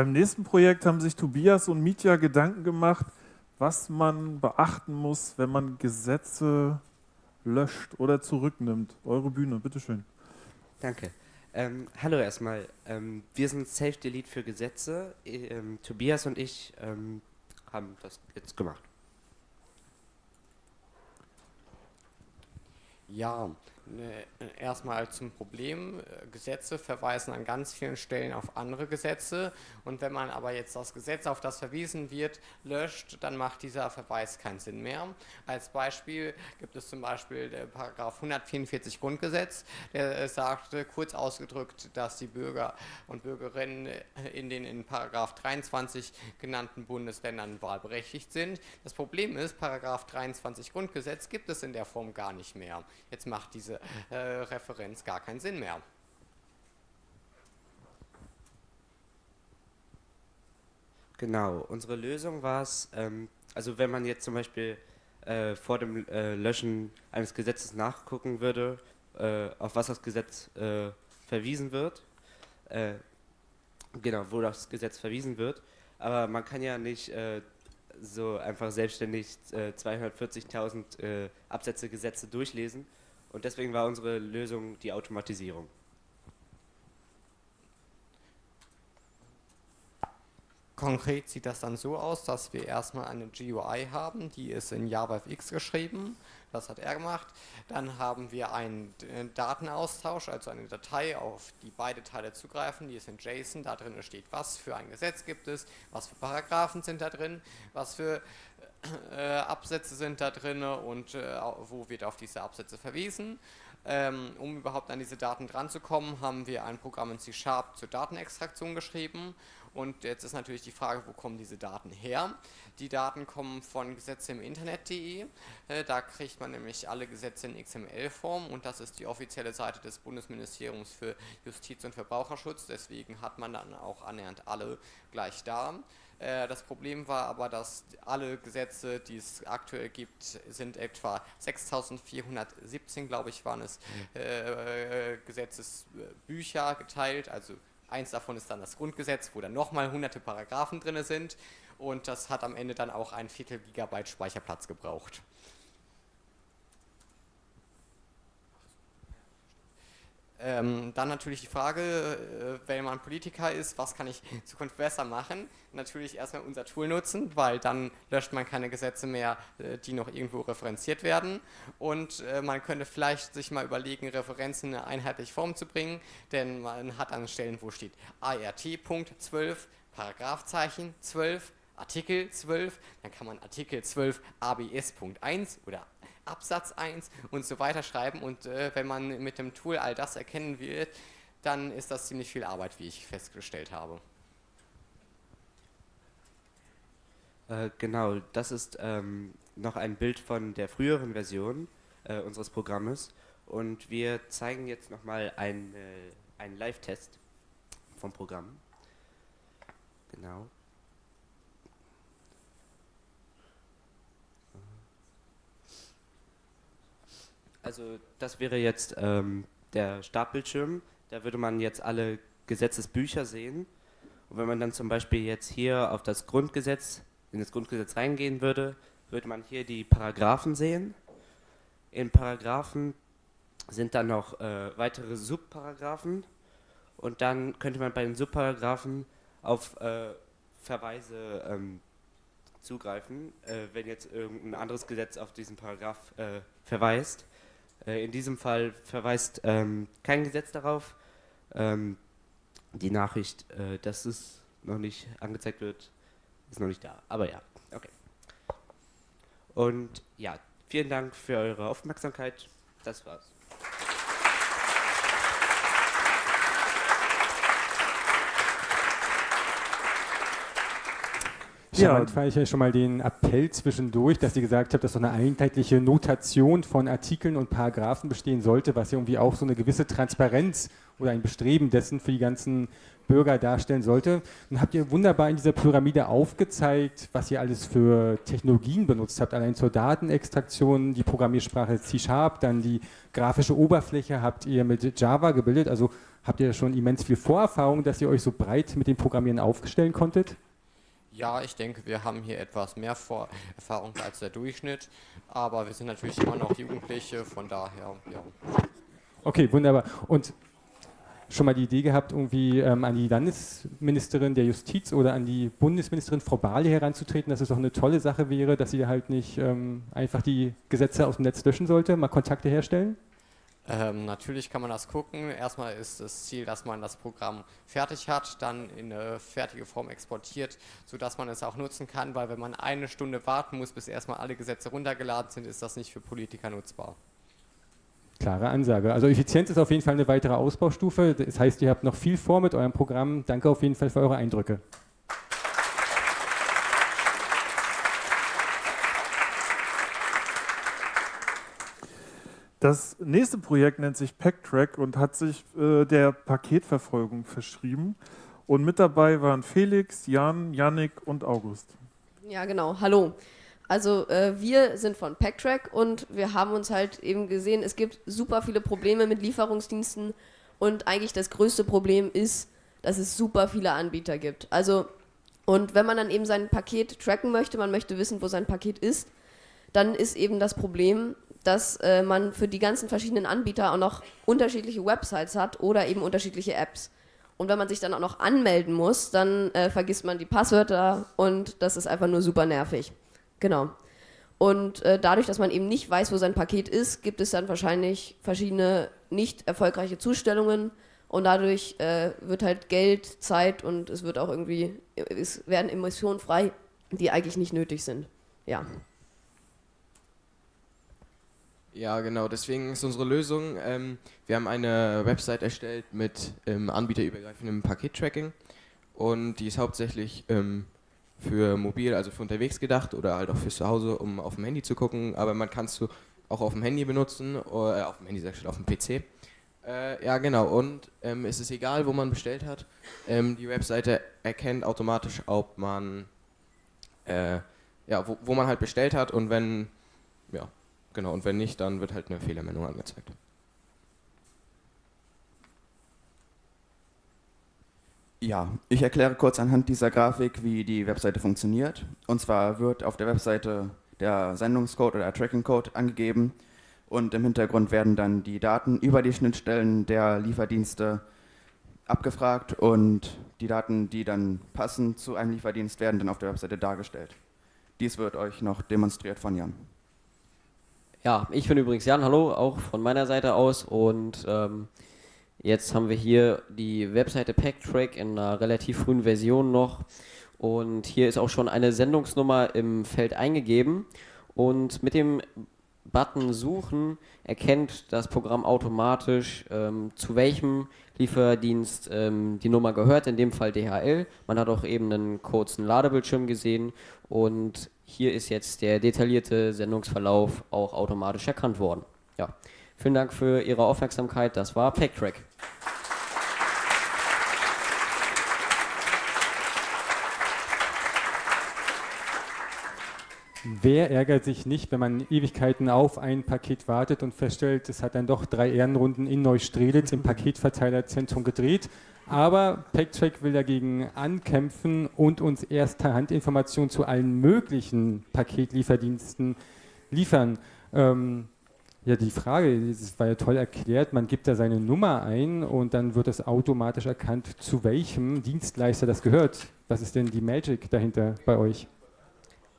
Beim nächsten Projekt haben sich Tobias und Mitya Gedanken gemacht, was man beachten muss, wenn man Gesetze löscht oder zurücknimmt. Eure Bühne, bitteschön. Danke. Ähm, hallo erstmal. Ähm, wir sind Safe Delete für Gesetze. Ähm, Tobias und ich ähm, haben das jetzt gemacht. Ja, erstmal zum Problem. Gesetze verweisen an ganz vielen Stellen auf andere Gesetze und wenn man aber jetzt das Gesetz, auf das verwiesen wird, löscht, dann macht dieser Verweis keinen Sinn mehr. Als Beispiel gibt es zum Beispiel der Paragraph 144 Grundgesetz, der sagt kurz ausgedrückt, dass die Bürger und Bürgerinnen in den in Paragraph 23 genannten Bundesländern wahlberechtigt sind. Das Problem ist, Paragraph 23 Grundgesetz gibt es in der Form gar nicht mehr. Jetzt macht diese äh, Referenz gar keinen Sinn mehr. Genau, unsere Lösung war es, ähm, also wenn man jetzt zum Beispiel äh, vor dem äh, Löschen eines Gesetzes nachgucken würde, äh, auf was das Gesetz äh, verwiesen wird, äh, genau, wo das Gesetz verwiesen wird, aber man kann ja nicht äh, so einfach selbstständig 240.000 Absätze Gesetze durchlesen und deswegen war unsere Lösung die Automatisierung. Konkret sieht das dann so aus, dass wir erstmal eine GUI haben, die ist in JavaFX geschrieben, das hat er gemacht. Dann haben wir einen äh, Datenaustausch, also eine Datei, auf die beide Teile zugreifen, die ist in JSON, da drin steht, was für ein Gesetz gibt es, was für Paragraphen sind da drin, was für äh, Absätze sind da drin und äh, wo wird auf diese Absätze verwiesen. Ähm, um überhaupt an diese Daten dran zu kommen, haben wir ein Programm in C-Sharp zur Datenextraktion geschrieben und jetzt ist natürlich die Frage, wo kommen diese Daten her? Die Daten kommen von Gesetze im Internet.de. Äh, da kriegt man nämlich alle Gesetze in XML-Form und das ist die offizielle Seite des Bundesministeriums für Justiz und Verbraucherschutz. Deswegen hat man dann auch annähernd alle gleich da. Äh, das Problem war aber, dass alle Gesetze, die es aktuell gibt, sind etwa 6417, glaube ich, waren es, äh, Gesetzesbücher geteilt, also Eins davon ist dann das Grundgesetz, wo dann nochmal hunderte Paragraphen drin sind. Und das hat am Ende dann auch ein Viertel Gigabyte Speicherplatz gebraucht. Ähm, dann natürlich die Frage, äh, wenn man Politiker ist, was kann ich in Zukunft besser machen? Natürlich erstmal unser Tool nutzen, weil dann löscht man keine Gesetze mehr, äh, die noch irgendwo referenziert werden. Und äh, man könnte vielleicht sich mal überlegen, Referenzen in eine einheitliche Form zu bringen, denn man hat an Stellen, wo steht ART.12, Paragraphzeichen 12, Artikel 12, dann kann man Artikel 12 ABS.1 oder Absatz 1 und so weiter schreiben und äh, wenn man mit dem Tool all das erkennen wird, dann ist das ziemlich viel Arbeit, wie ich festgestellt habe. Äh, genau, das ist ähm, noch ein Bild von der früheren Version äh, unseres Programmes und wir zeigen jetzt nochmal einen, äh, einen Live-Test vom Programm. Genau. Also das wäre jetzt ähm, der Startbildschirm. Da würde man jetzt alle Gesetzesbücher sehen. Und wenn man dann zum Beispiel jetzt hier auf das Grundgesetz, in das Grundgesetz reingehen würde, würde man hier die Paragraphen sehen. In Paragraphen sind dann noch äh, weitere Subparagraphen und dann könnte man bei den Subparagraphen auf äh, Verweise ähm, zugreifen, äh, wenn jetzt irgendein anderes Gesetz auf diesen Paragraph äh, verweist. Äh, in diesem Fall verweist ähm, kein Gesetz darauf. Ähm, die Nachricht, äh, dass es noch nicht angezeigt wird, ist noch nicht da. Aber ja, okay. Und ja, vielen Dank für eure Aufmerksamkeit. Das war's. Charmant fand ich ja schon mal den Appell zwischendurch, dass sie gesagt hat, dass so eine einheitliche Notation von Artikeln und Paragraphen bestehen sollte, was ja irgendwie auch so eine gewisse Transparenz oder ein Bestreben dessen für die ganzen Bürger darstellen sollte. Dann habt ihr wunderbar in dieser Pyramide aufgezeigt, was ihr alles für Technologien benutzt habt. Allein zur Datenextraktion, die Programmiersprache C-Sharp, dann die grafische Oberfläche habt ihr mit Java gebildet. Also habt ihr schon immens viel Vorerfahrung, dass ihr euch so breit mit dem Programmieren aufstellen konntet? Ja, ich denke, wir haben hier etwas mehr Vor Erfahrung als der Durchschnitt, aber wir sind natürlich immer noch Jugendliche, von daher, ja. Okay, wunderbar. Und schon mal die Idee gehabt, irgendwie ähm, an die Landesministerin der Justiz oder an die Bundesministerin Frau Barley heranzutreten, dass es doch eine tolle Sache wäre, dass sie halt nicht ähm, einfach die Gesetze aus dem Netz löschen sollte, mal Kontakte herstellen? Ähm, natürlich kann man das gucken. Erstmal ist das Ziel, dass man das Programm fertig hat, dann in eine fertige Form exportiert, sodass man es auch nutzen kann, weil wenn man eine Stunde warten muss, bis erstmal alle Gesetze runtergeladen sind, ist das nicht für Politiker nutzbar. Klare Ansage. Also Effizienz ist auf jeden Fall eine weitere Ausbaustufe. Das heißt, ihr habt noch viel vor mit eurem Programm. Danke auf jeden Fall für eure Eindrücke. Das nächste Projekt nennt sich PackTrack und hat sich äh, der Paketverfolgung verschrieben. Und mit dabei waren Felix, Jan, Yannick und August. Ja, genau. Hallo. Also äh, wir sind von Packtrack und wir haben uns halt eben gesehen, es gibt super viele Probleme mit Lieferungsdiensten und eigentlich das größte Problem ist, dass es super viele Anbieter gibt. Also und wenn man dann eben sein Paket tracken möchte, man möchte wissen, wo sein Paket ist, dann ist eben das Problem, dass äh, man für die ganzen verschiedenen Anbieter auch noch unterschiedliche Websites hat oder eben unterschiedliche Apps. Und wenn man sich dann auch noch anmelden muss, dann äh, vergisst man die Passwörter und das ist einfach nur super nervig. Genau. Und äh, dadurch, dass man eben nicht weiß, wo sein Paket ist, gibt es dann wahrscheinlich verschiedene nicht erfolgreiche Zustellungen und dadurch äh, wird halt Geld, Zeit und es wird auch irgendwie, es werden Emissionen frei, die eigentlich nicht nötig sind. Ja. Ja, genau. Deswegen ist unsere Lösung, ähm, wir haben eine Website erstellt mit ähm, anbieterübergreifendem Pakettracking und die ist hauptsächlich ähm, für mobil, also für unterwegs gedacht oder halt auch für zu Hause, um auf dem Handy zu gucken. Aber man kann es auch auf dem Handy benutzen, oder äh, auf dem Handy, sag ich auf dem PC. Äh, ja, genau. Und ähm, es ist egal, wo man bestellt hat. Ähm, die Webseite erkennt automatisch, ob man, äh, ja, wo, wo man halt bestellt hat und wenn, ja, genau. Und wenn nicht, dann wird halt eine Fehlermeldung angezeigt. Ja, ich erkläre kurz anhand dieser Grafik, wie die Webseite funktioniert. Und zwar wird auf der Webseite der Sendungscode oder der Trackingcode angegeben und im Hintergrund werden dann die Daten über die Schnittstellen der Lieferdienste abgefragt und die Daten, die dann passen zu einem Lieferdienst, werden dann auf der Webseite dargestellt. Dies wird euch noch demonstriert von Jan. Ja, ich bin übrigens Jan, hallo, auch von meiner Seite aus. Und ähm, Jetzt haben wir hier die Webseite Packtrack in einer relativ frühen Version noch. Und hier ist auch schon eine Sendungsnummer im Feld eingegeben. Und mit dem Button Suchen erkennt das Programm automatisch, ähm, zu welchem Lieferdienst ähm, die Nummer gehört, in dem Fall DHL. Man hat auch eben einen kurzen Ladebildschirm gesehen und hier ist jetzt der detaillierte Sendungsverlauf auch automatisch erkannt worden. Ja. Vielen Dank für Ihre Aufmerksamkeit. Das war PackTrack. Wer ärgert sich nicht, wenn man Ewigkeiten auf ein Paket wartet und feststellt, es hat dann doch drei Ehrenrunden in Neustrelitz im Paketverteilerzentrum gedreht. Aber PackTrack will dagegen ankämpfen und uns erste Handinformationen zu allen möglichen Paketlieferdiensten liefern. Ähm, ja, die Frage, das war ja toll erklärt, man gibt da seine Nummer ein und dann wird das automatisch erkannt, zu welchem Dienstleister das gehört. Was ist denn die Magic dahinter bei euch?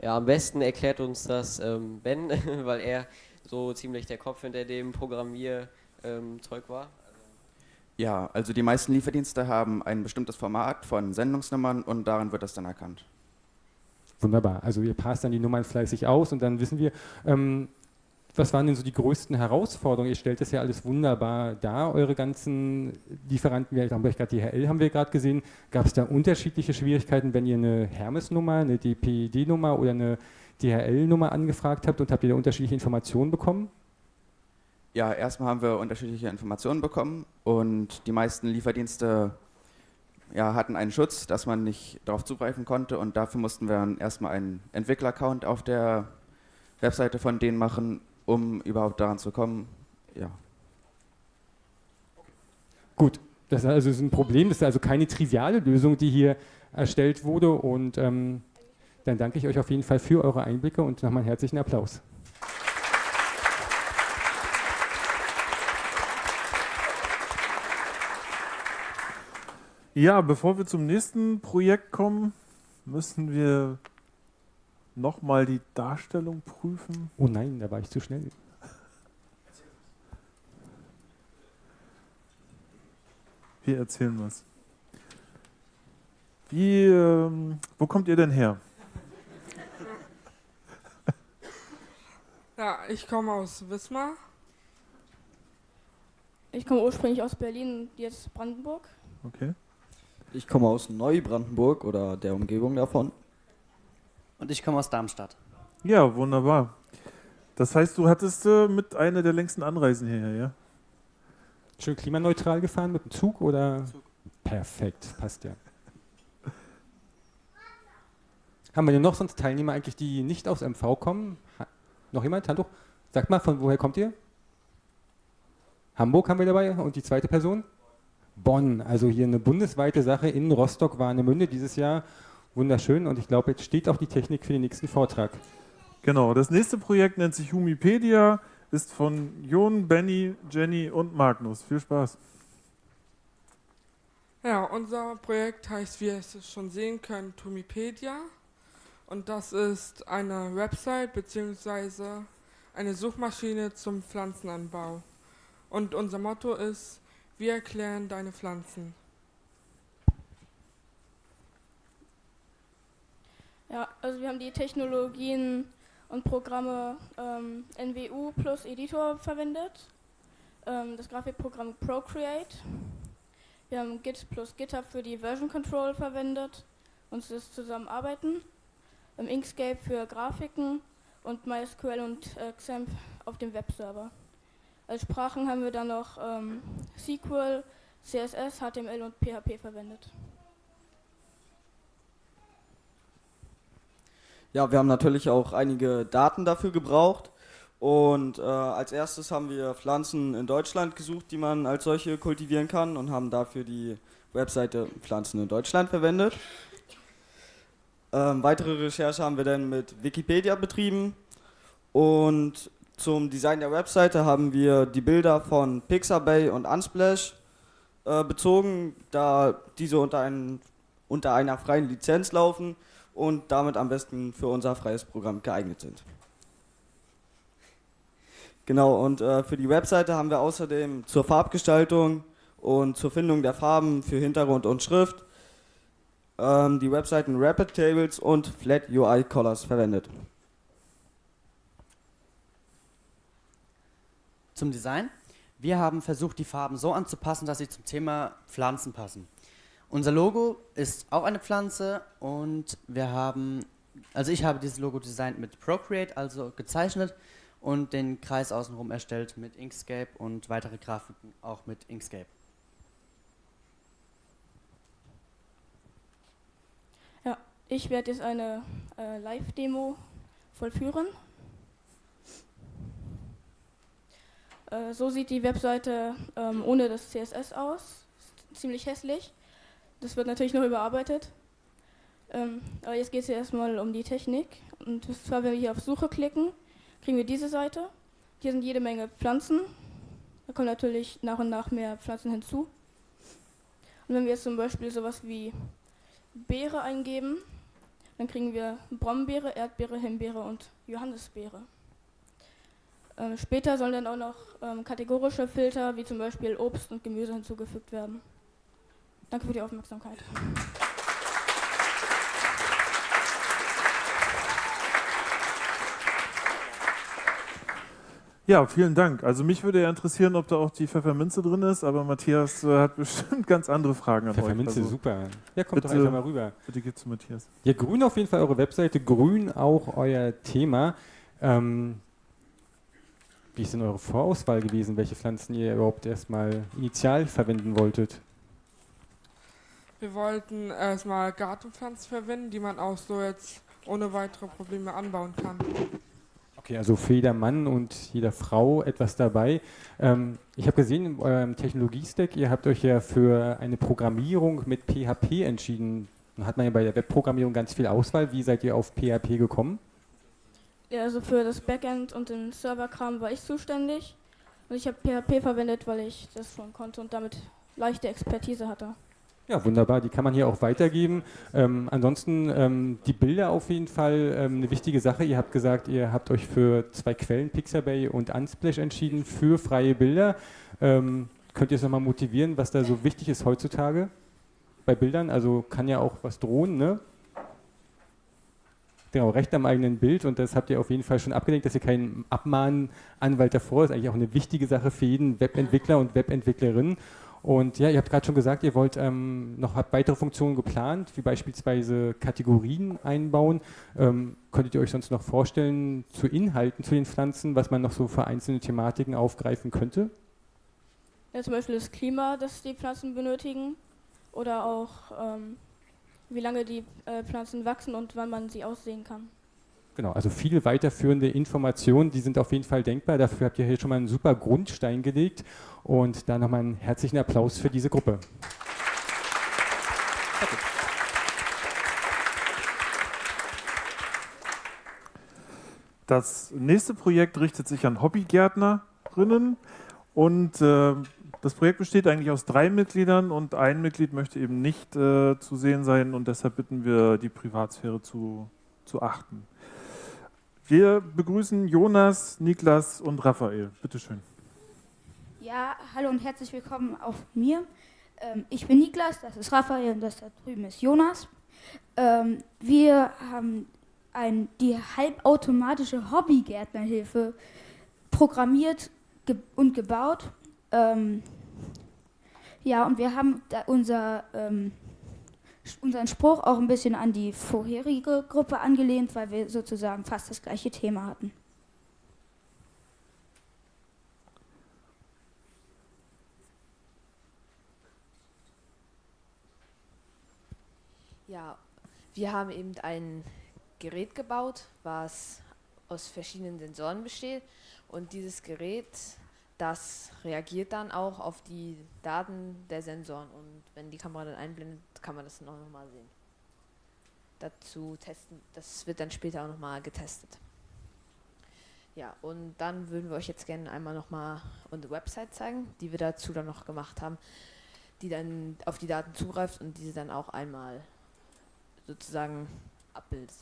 Ja, am besten erklärt uns das ähm, Ben, weil er so ziemlich der Kopf hinter dem Programmierzeug ähm, war. Ja, also die meisten Lieferdienste haben ein bestimmtes Format von Sendungsnummern und daran wird das dann erkannt. Wunderbar, also ihr passt dann die Nummern fleißig aus und dann wissen wir, ähm, was waren denn so die größten Herausforderungen? Ihr stellt das ja alles wunderbar dar, eure ganzen Lieferanten, wir haben gerade DHL haben wir gerade gesehen. Gab es da unterschiedliche Schwierigkeiten, wenn ihr eine Hermes-Nummer, eine DPD-Nummer oder eine DHL-Nummer angefragt habt und habt ihr da unterschiedliche Informationen bekommen? Ja, erstmal haben wir unterschiedliche Informationen bekommen und die meisten Lieferdienste ja, hatten einen Schutz, dass man nicht darauf zugreifen konnte und dafür mussten wir dann erstmal einen Entwickler-Account auf der Webseite von denen machen um überhaupt daran zu kommen. Ja. Gut, das ist also ein Problem, das ist also keine triviale Lösung, die hier erstellt wurde. Und ähm, dann danke ich euch auf jeden Fall für eure Einblicke und nochmal einen herzlichen Applaus. Ja, bevor wir zum nächsten Projekt kommen, müssen wir nochmal die Darstellung prüfen? Oh nein, da war ich zu schnell. Wir erzählen was. Wie, ähm, wo kommt ihr denn her? Ja, ich komme aus Wismar. Ich komme ursprünglich aus Berlin, jetzt Brandenburg. Okay. Ich komme aus Neubrandenburg oder der Umgebung davon. Und ich komme aus Darmstadt. Ja, wunderbar. Das heißt, du hattest äh, mit einer der längsten Anreisen hierher, ja? Schön klimaneutral gefahren mit dem Zug oder? Zug. Perfekt, passt ja. Haben wir denn noch sonst Teilnehmer eigentlich, die nicht aus MV kommen? Ha noch jemand? Hallo? Sagt mal, von woher kommt ihr? Hamburg haben wir dabei und die zweite Person? Bonn, also hier eine bundesweite Sache in Rostock-Warnemünde dieses Jahr Wunderschön und ich glaube, jetzt steht auch die Technik für den nächsten Vortrag. Genau, das nächste Projekt nennt sich Humipedia, ist von Jon, Benny, Jenny und Magnus. Viel Spaß. Ja, unser Projekt heißt, wie ihr es schon sehen könnt, Humipedia. Und das ist eine Website bzw. eine Suchmaschine zum Pflanzenanbau. Und unser Motto ist, wir erklären deine Pflanzen. Ja, also wir haben die Technologien und Programme ähm, NWU plus Editor verwendet, ähm, das Grafikprogramm Procreate. Wir haben Git plus GitHub für die Version Control verwendet und das Zusammenarbeiten. Ähm, Inkscape für Grafiken und MySQL und äh, XAMPP auf dem Webserver. Als Sprachen haben wir dann noch ähm, SQL, CSS, HTML und PHP verwendet. Ja, wir haben natürlich auch einige Daten dafür gebraucht. Und äh, als erstes haben wir Pflanzen in Deutschland gesucht, die man als solche kultivieren kann und haben dafür die Webseite Pflanzen in Deutschland verwendet. Ähm, weitere Recherche haben wir dann mit Wikipedia betrieben und zum Design der Webseite haben wir die Bilder von Pixabay und Unsplash äh, bezogen, da diese unter, ein, unter einer freien Lizenz laufen und damit am besten für unser freies Programm geeignet sind. Genau, und äh, für die Webseite haben wir außerdem zur Farbgestaltung und zur Findung der Farben für Hintergrund und Schrift ähm, die Webseiten Rapid Tables und Flat UI Colors verwendet. Zum Design. Wir haben versucht, die Farben so anzupassen, dass sie zum Thema Pflanzen passen. Unser Logo ist auch eine Pflanze und wir haben, also ich habe dieses Logo designt mit Procreate, also gezeichnet und den Kreis außenrum erstellt mit Inkscape und weitere Grafiken auch mit Inkscape. Ja, ich werde jetzt eine äh, Live-Demo vollführen. Äh, so sieht die Webseite ähm, ohne das CSS aus. Ziemlich hässlich. Das wird natürlich noch überarbeitet. Ähm, aber jetzt geht es ja erstmal um die Technik. Und zwar, wenn wir hier auf Suche klicken, kriegen wir diese Seite. Hier sind jede Menge Pflanzen. Da kommen natürlich nach und nach mehr Pflanzen hinzu. Und wenn wir jetzt zum Beispiel sowas wie Beere eingeben, dann kriegen wir Brombeere, Erdbeere, Himbeere und Johannisbeere. Ähm, später sollen dann auch noch ähm, kategorische Filter wie zum Beispiel Obst und Gemüse hinzugefügt werden. Danke für die Aufmerksamkeit. Ja, vielen Dank. Also mich würde ja interessieren, ob da auch die Pfefferminze drin ist, aber Matthias äh, hat bestimmt ganz andere Fragen an Pfefferminze, euch. Also super. Ja, kommt bitte, doch einfach mal rüber. Bitte geht zu Matthias. Ja, grün auf jeden Fall eure Webseite, grün auch euer Thema. Ähm, wie ist denn eure Vorauswahl gewesen, welche Pflanzen ihr überhaupt erstmal initial verwenden wolltet? Wir wollten erstmal Gartenpflanzen verwenden, die man auch so jetzt ohne weitere Probleme anbauen kann. Okay, also für jeder Mann und jeder Frau etwas dabei. Ähm, ich habe gesehen in eurem Technologiestack, ihr habt euch ja für eine Programmierung mit PHP entschieden. Dann hat man ja bei der Webprogrammierung ganz viel Auswahl. Wie seid ihr auf PHP gekommen? Ja, also für das Backend und den Serverkram war ich zuständig. Und ich habe PHP verwendet, weil ich das schon konnte und damit leichte Expertise hatte. Ja, wunderbar. Die kann man hier auch weitergeben. Ähm, ansonsten ähm, die Bilder auf jeden Fall ähm, eine wichtige Sache. Ihr habt gesagt, ihr habt euch für zwei Quellen, Pixabay und Unsplash, entschieden für freie Bilder. Ähm, könnt ihr es nochmal motivieren, was da so wichtig ist heutzutage bei Bildern? Also kann ja auch was drohen, ne? Genau, Recht am eigenen Bild und das habt ihr auf jeden Fall schon abgelegt, dass ihr keinen Abmahnanwalt davor ist. Eigentlich auch eine wichtige Sache für jeden Webentwickler und Webentwicklerin. Und ja, ihr habt gerade schon gesagt, ihr wollt ähm, noch weitere Funktionen geplant, wie beispielsweise Kategorien einbauen. Ähm, könntet ihr euch sonst noch vorstellen zu Inhalten zu den Pflanzen, was man noch so für einzelne Thematiken aufgreifen könnte? Ja, zum Beispiel das Klima, das die Pflanzen benötigen. Oder auch ähm, wie lange die äh, Pflanzen wachsen und wann man sie aussehen kann. Genau, also viele weiterführende Informationen, die sind auf jeden Fall denkbar. Dafür habt ihr hier schon mal einen super Grundstein gelegt. Und da nochmal einen herzlichen Applaus für diese Gruppe. Das nächste Projekt richtet sich an Hobbygärtnerinnen und äh, das Projekt besteht eigentlich aus drei Mitgliedern und ein Mitglied möchte eben nicht äh, zu sehen sein und deshalb bitten wir, die Privatsphäre zu, zu achten. Wir begrüßen Jonas, Niklas und Raphael. Bitte schön. Ja, hallo und herzlich willkommen auch mir. Ähm, ich bin Niklas, das ist Raphael und das da drüben ist Jonas. Ähm, wir haben ein, die halbautomatische Hobbygärtnerhilfe programmiert und gebaut. Ähm, ja, und wir haben unser, unseren Spruch auch ein bisschen an die vorherige Gruppe angelehnt, weil wir sozusagen fast das gleiche Thema hatten. Ja, wir haben eben ein Gerät gebaut, was aus verschiedenen Sensoren besteht und dieses Gerät, das reagiert dann auch auf die Daten der Sensoren und wenn die Kamera dann einblendet, kann man das noch mal sehen. Dazu testen, das wird dann später auch noch mal getestet. Ja, und dann würden wir euch jetzt gerne einmal noch mal unsere Website zeigen, die wir dazu dann noch gemacht haben, die dann auf die Daten zugreift und diese dann auch einmal sozusagen abbildet.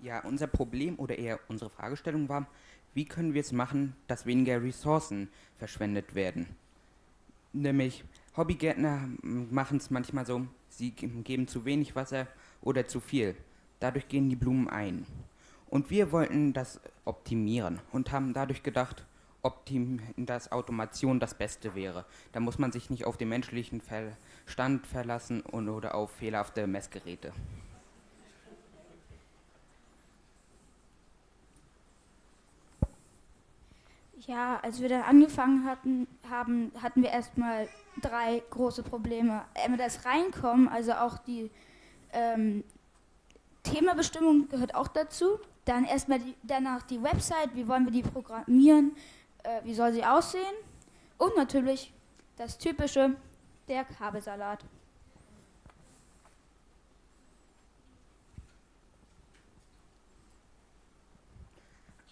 Ja, unser Problem oder eher unsere Fragestellung war, wie können wir es machen, dass weniger Ressourcen verschwendet werden? Nämlich Hobbygärtner machen es manchmal so, sie geben zu wenig Wasser oder zu viel. Dadurch gehen die Blumen ein. Und wir wollten das optimieren und haben dadurch gedacht, optim dass Automation das Beste wäre. Da muss man sich nicht auf den menschlichen Verstand verlassen und, oder auf fehlerhafte Messgeräte. Ja, als wir dann angefangen hatten, haben, hatten wir erstmal drei große Probleme. Einmal das Reinkommen, also auch die ähm, Themabestimmung gehört auch dazu. Dann erstmal die, danach die Website, wie wollen wir die programmieren, äh, wie soll sie aussehen. Und natürlich das typische, der Kabelsalat.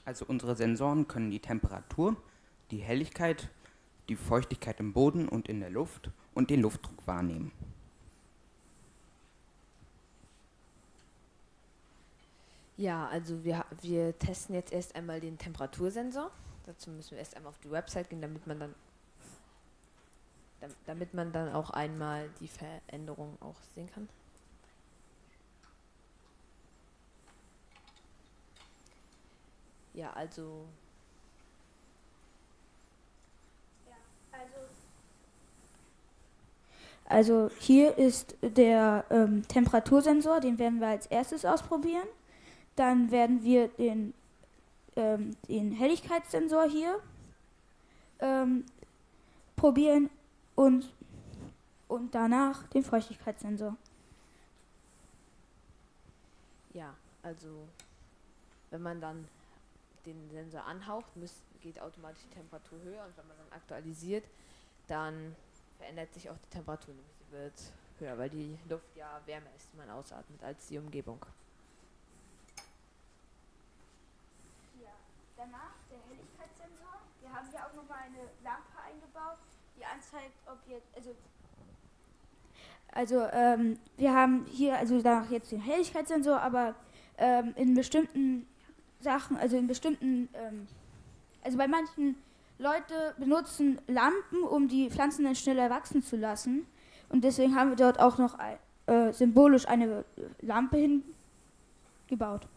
Also unsere Sensoren können die Temperatur, die Helligkeit, die Feuchtigkeit im Boden und in der Luft und den Luftdruck wahrnehmen. Ja, also wir, wir testen jetzt erst einmal den Temperatursensor. Dazu müssen wir erst einmal auf die Website gehen, damit man dann damit man dann auch einmal die Veränderung auch sehen kann. Ja, also Also hier ist der ähm, Temperatursensor, den werden wir als erstes ausprobieren. Dann werden wir den, ähm, den Helligkeitssensor hier ähm, probieren und, und danach den Feuchtigkeitssensor. Ja, also wenn man dann den Sensor anhaucht, muss, geht automatisch die Temperatur höher und wenn man dann aktualisiert, dann verändert sich auch die Temperatur, sie wird höher, weil die Luft ja wärmer ist, die man ausatmet, als die Umgebung. Ja, danach der Helligkeitssensor. Wir haben hier auch nochmal eine Lampe eingebaut, die anzeigt, ob jetzt, also also ähm, wir haben hier also danach jetzt den Helligkeitssensor, aber ähm, in bestimmten Sachen, also in bestimmten, ähm, also bei manchen Leute benutzen Lampen, um die Pflanzen dann schneller wachsen zu lassen. Und deswegen haben wir dort auch noch äh, symbolisch eine Lampe hingebaut.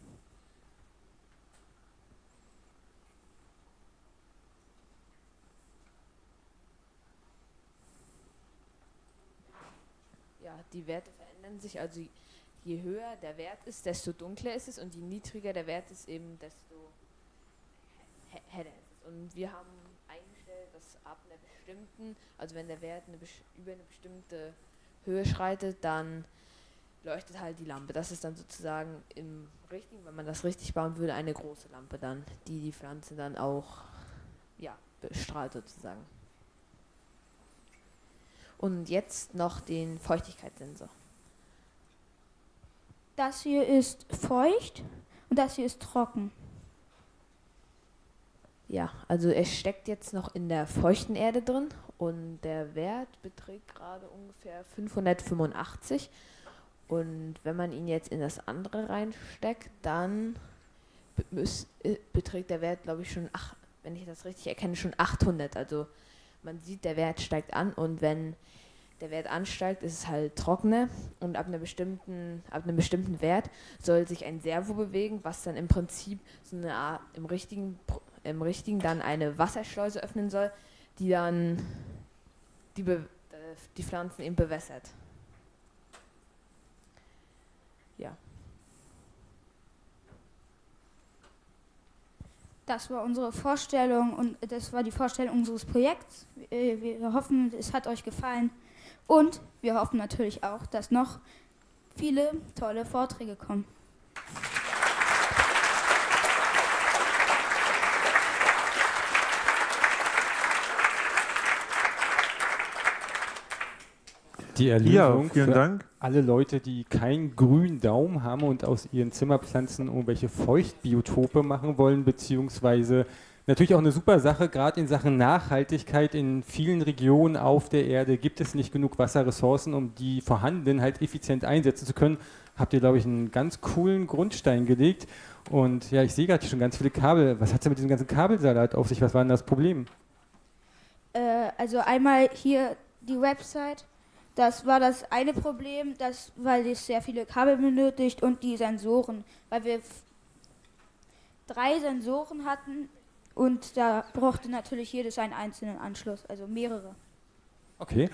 Ja, die Werte verändern sich. Also je höher der Wert ist, desto dunkler ist es und je niedriger der Wert ist, eben desto heller ist es. Und wir haben dass ab einer bestimmten, also wenn der Wert eine, über eine bestimmte Höhe schreitet, dann leuchtet halt die Lampe. Das ist dann sozusagen im richtigen, wenn man das richtig bauen würde, eine große Lampe dann, die die Pflanze dann auch ja, bestrahlt sozusagen. Und jetzt noch den Feuchtigkeitssensor. Das hier ist feucht und das hier ist trocken. Ja, also es steckt jetzt noch in der feuchten Erde drin und der Wert beträgt gerade ungefähr 585. Und wenn man ihn jetzt in das andere reinsteckt, dann äh, beträgt der Wert, glaube ich, schon, ach, wenn ich das richtig erkenne, schon 800. Also man sieht, der Wert steigt an und wenn der Wert ansteigt, ist es halt trockener und ab, einer bestimmten, ab einem bestimmten Wert soll sich ein Servo bewegen, was dann im Prinzip so eine Art, im richtigen im richtigen dann eine Wasserschleuse öffnen soll, die dann die, Be die Pflanzen eben bewässert. Ja. Das war unsere Vorstellung und das war die Vorstellung unseres Projekts. Wir hoffen, es hat euch gefallen und wir hoffen natürlich auch, dass noch viele tolle Vorträge kommen. die Erlösung ja, vielen für Dank. alle Leute, die keinen grünen Daumen haben und aus ihren Zimmerpflanzen irgendwelche Feuchtbiotope machen wollen, beziehungsweise natürlich auch eine super Sache, gerade in Sachen Nachhaltigkeit in vielen Regionen auf der Erde gibt es nicht genug Wasserressourcen, um die vorhandenen halt effizient einsetzen zu können. Habt ihr, glaube ich, einen ganz coolen Grundstein gelegt. Und ja, ich sehe gerade schon ganz viele Kabel. Was hat es mit diesem ganzen Kabelsalat auf sich? Was war denn das Problem? Äh, also einmal hier die Website das war das eine Problem, das, weil es sehr viele Kabel benötigt und die Sensoren, weil wir drei Sensoren hatten und da brauchte natürlich jedes einen einzelnen Anschluss, also mehrere. Okay,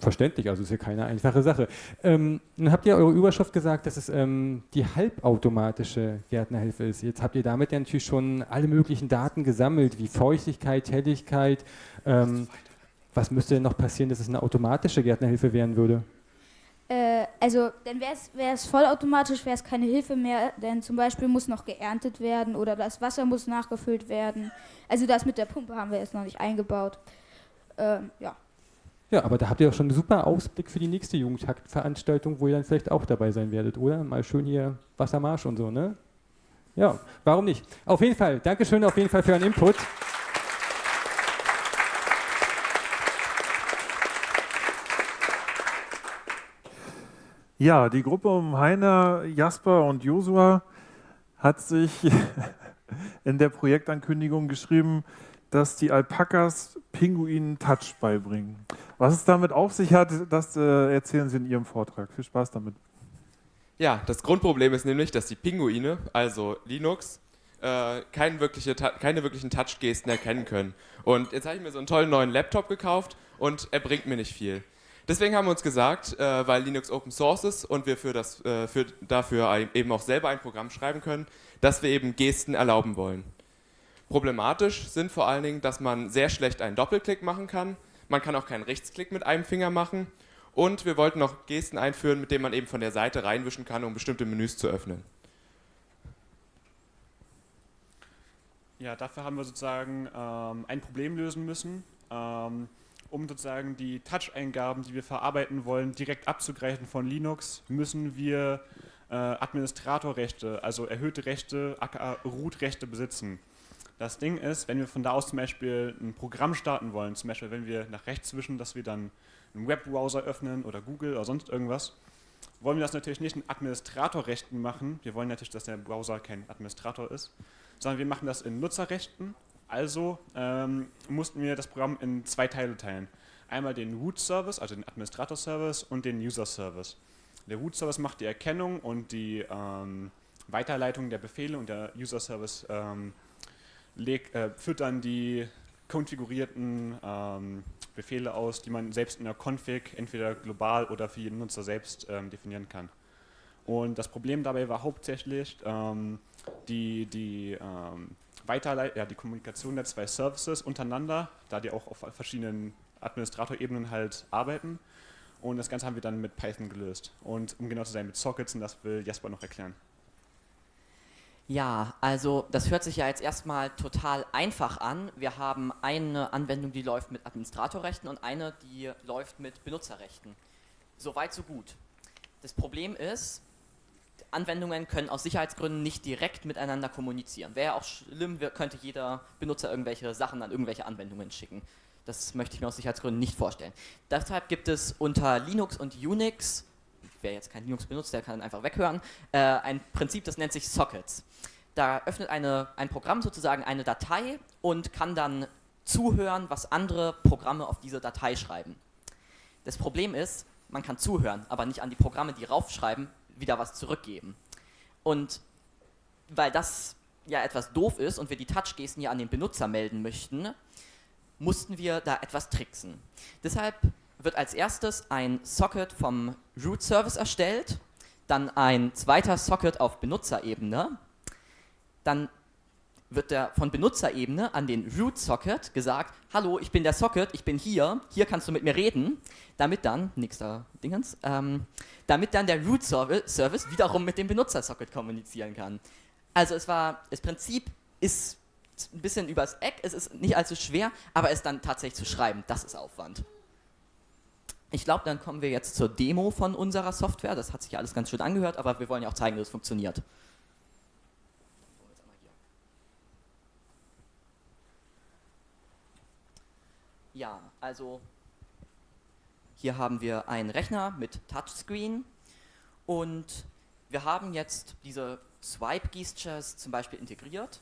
verständlich, also ist ja keine einfache Sache. Ähm, nun habt ihr eure Überschrift gesagt, dass es ähm, die halbautomatische Gärtnerhilfe ist. Jetzt habt ihr damit ja natürlich schon alle möglichen Daten gesammelt, wie Feuchtigkeit, Helligkeit. Ähm, was müsste denn noch passieren, dass es eine automatische Gärtnerhilfe werden würde? Äh, also, dann wäre es vollautomatisch, wäre es keine Hilfe mehr, denn zum Beispiel muss noch geerntet werden oder das Wasser muss nachgefüllt werden. Also das mit der Pumpe haben wir jetzt noch nicht eingebaut. Ähm, ja. Ja, aber da habt ihr auch schon einen super Ausblick für die nächste Jugendtaktveranstaltung, wo ihr dann vielleicht auch dabei sein werdet, oder? Mal schön hier Wassermarsch und so, ne? Ja, warum nicht? Auf jeden Fall, Dankeschön auf jeden Fall für euren Input. Ja, die Gruppe um Heiner, Jasper und Josua hat sich in der Projektankündigung geschrieben, dass die Alpakas Pinguinen Touch beibringen. Was es damit auf sich hat, das äh, erzählen Sie in Ihrem Vortrag. Viel Spaß damit. Ja, das Grundproblem ist nämlich, dass die Pinguine, also Linux, äh, keine, wirkliche, keine wirklichen Touch-Gesten erkennen können. Und jetzt habe ich mir so einen tollen neuen Laptop gekauft und er bringt mir nicht viel. Deswegen haben wir uns gesagt, äh, weil Linux Open Source ist und wir für das, äh, für, dafür eben auch selber ein Programm schreiben können, dass wir eben Gesten erlauben wollen. Problematisch sind vor allen Dingen, dass man sehr schlecht einen Doppelklick machen kann. Man kann auch keinen Rechtsklick mit einem Finger machen. Und wir wollten noch Gesten einführen, mit denen man eben von der Seite reinwischen kann, um bestimmte Menüs zu öffnen. Ja, dafür haben wir sozusagen ähm, ein Problem lösen müssen, ähm, um sozusagen die Touch-Eingaben, die wir verarbeiten wollen, direkt abzugreifen von Linux, müssen wir äh, Administratorrechte, also erhöhte Rechte, aka Root-Rechte besitzen. Das Ding ist, wenn wir von da aus zum Beispiel ein Programm starten wollen, zum Beispiel wenn wir nach rechts wischen, dass wir dann einen Webbrowser öffnen oder Google oder sonst irgendwas, wollen wir das natürlich nicht in Administratorrechten machen. Wir wollen natürlich, dass der Browser kein Administrator ist, sondern wir machen das in Nutzerrechten. Also ähm, mussten wir das Programm in zwei Teile teilen. Einmal den Root-Service, also den Administrator-Service und den User-Service. Der Root-Service macht die Erkennung und die ähm, Weiterleitung der Befehle und der User-Service ähm, äh, führt dann die konfigurierten ähm, Befehle aus, die man selbst in der Config entweder global oder für jeden Nutzer selbst ähm, definieren kann. Und das Problem dabei war hauptsächlich ähm, die, die, Weiterleit ja, die Kommunikation der zwei Services untereinander, da die auch auf verschiedenen Administratorebenen halt arbeiten. Und das Ganze haben wir dann mit Python gelöst. Und um genau zu sein, mit Sockets, und das will Jasper noch erklären. Ja, also das hört sich ja jetzt erstmal total einfach an. Wir haben eine Anwendung, die läuft mit Administratorrechten und eine, die läuft mit Benutzerrechten. Soweit, so gut. Das Problem ist, Anwendungen können aus Sicherheitsgründen nicht direkt miteinander kommunizieren. Wäre ja auch schlimm, könnte jeder Benutzer irgendwelche Sachen an irgendwelche Anwendungen schicken. Das möchte ich mir aus Sicherheitsgründen nicht vorstellen. Deshalb gibt es unter Linux und Unix wer jetzt kein Linux benutzt, der kann einfach weghören, äh, ein Prinzip, das nennt sich Sockets. Da öffnet eine, ein Programm sozusagen eine Datei und kann dann zuhören, was andere Programme auf diese Datei schreiben. Das Problem ist, man kann zuhören, aber nicht an die Programme, die raufschreiben, wieder was zurückgeben. Und weil das ja etwas doof ist und wir die Touch-Gesten ja an den Benutzer melden möchten, mussten wir da etwas tricksen. Deshalb wird als erstes ein Socket vom Root Service erstellt, dann ein zweiter Socket auf Benutzerebene, dann wird der von Benutzerebene an den Root Socket gesagt, hallo, ich bin der Socket, ich bin hier, hier kannst du mit mir reden, damit dann, nächster Dingens, ähm, damit dann der Root Service wiederum mit dem Benutzer-Socket kommunizieren kann. Also es war, das Prinzip ist ein bisschen übers Eck, es ist nicht allzu schwer, aber es dann tatsächlich zu schreiben, das ist Aufwand. Ich glaube, dann kommen wir jetzt zur Demo von unserer Software. Das hat sich alles ganz schön angehört, aber wir wollen ja auch zeigen, dass es funktioniert. Ja, also hier haben wir einen Rechner mit Touchscreen und wir haben jetzt diese Swipe-Gestures zum Beispiel integriert.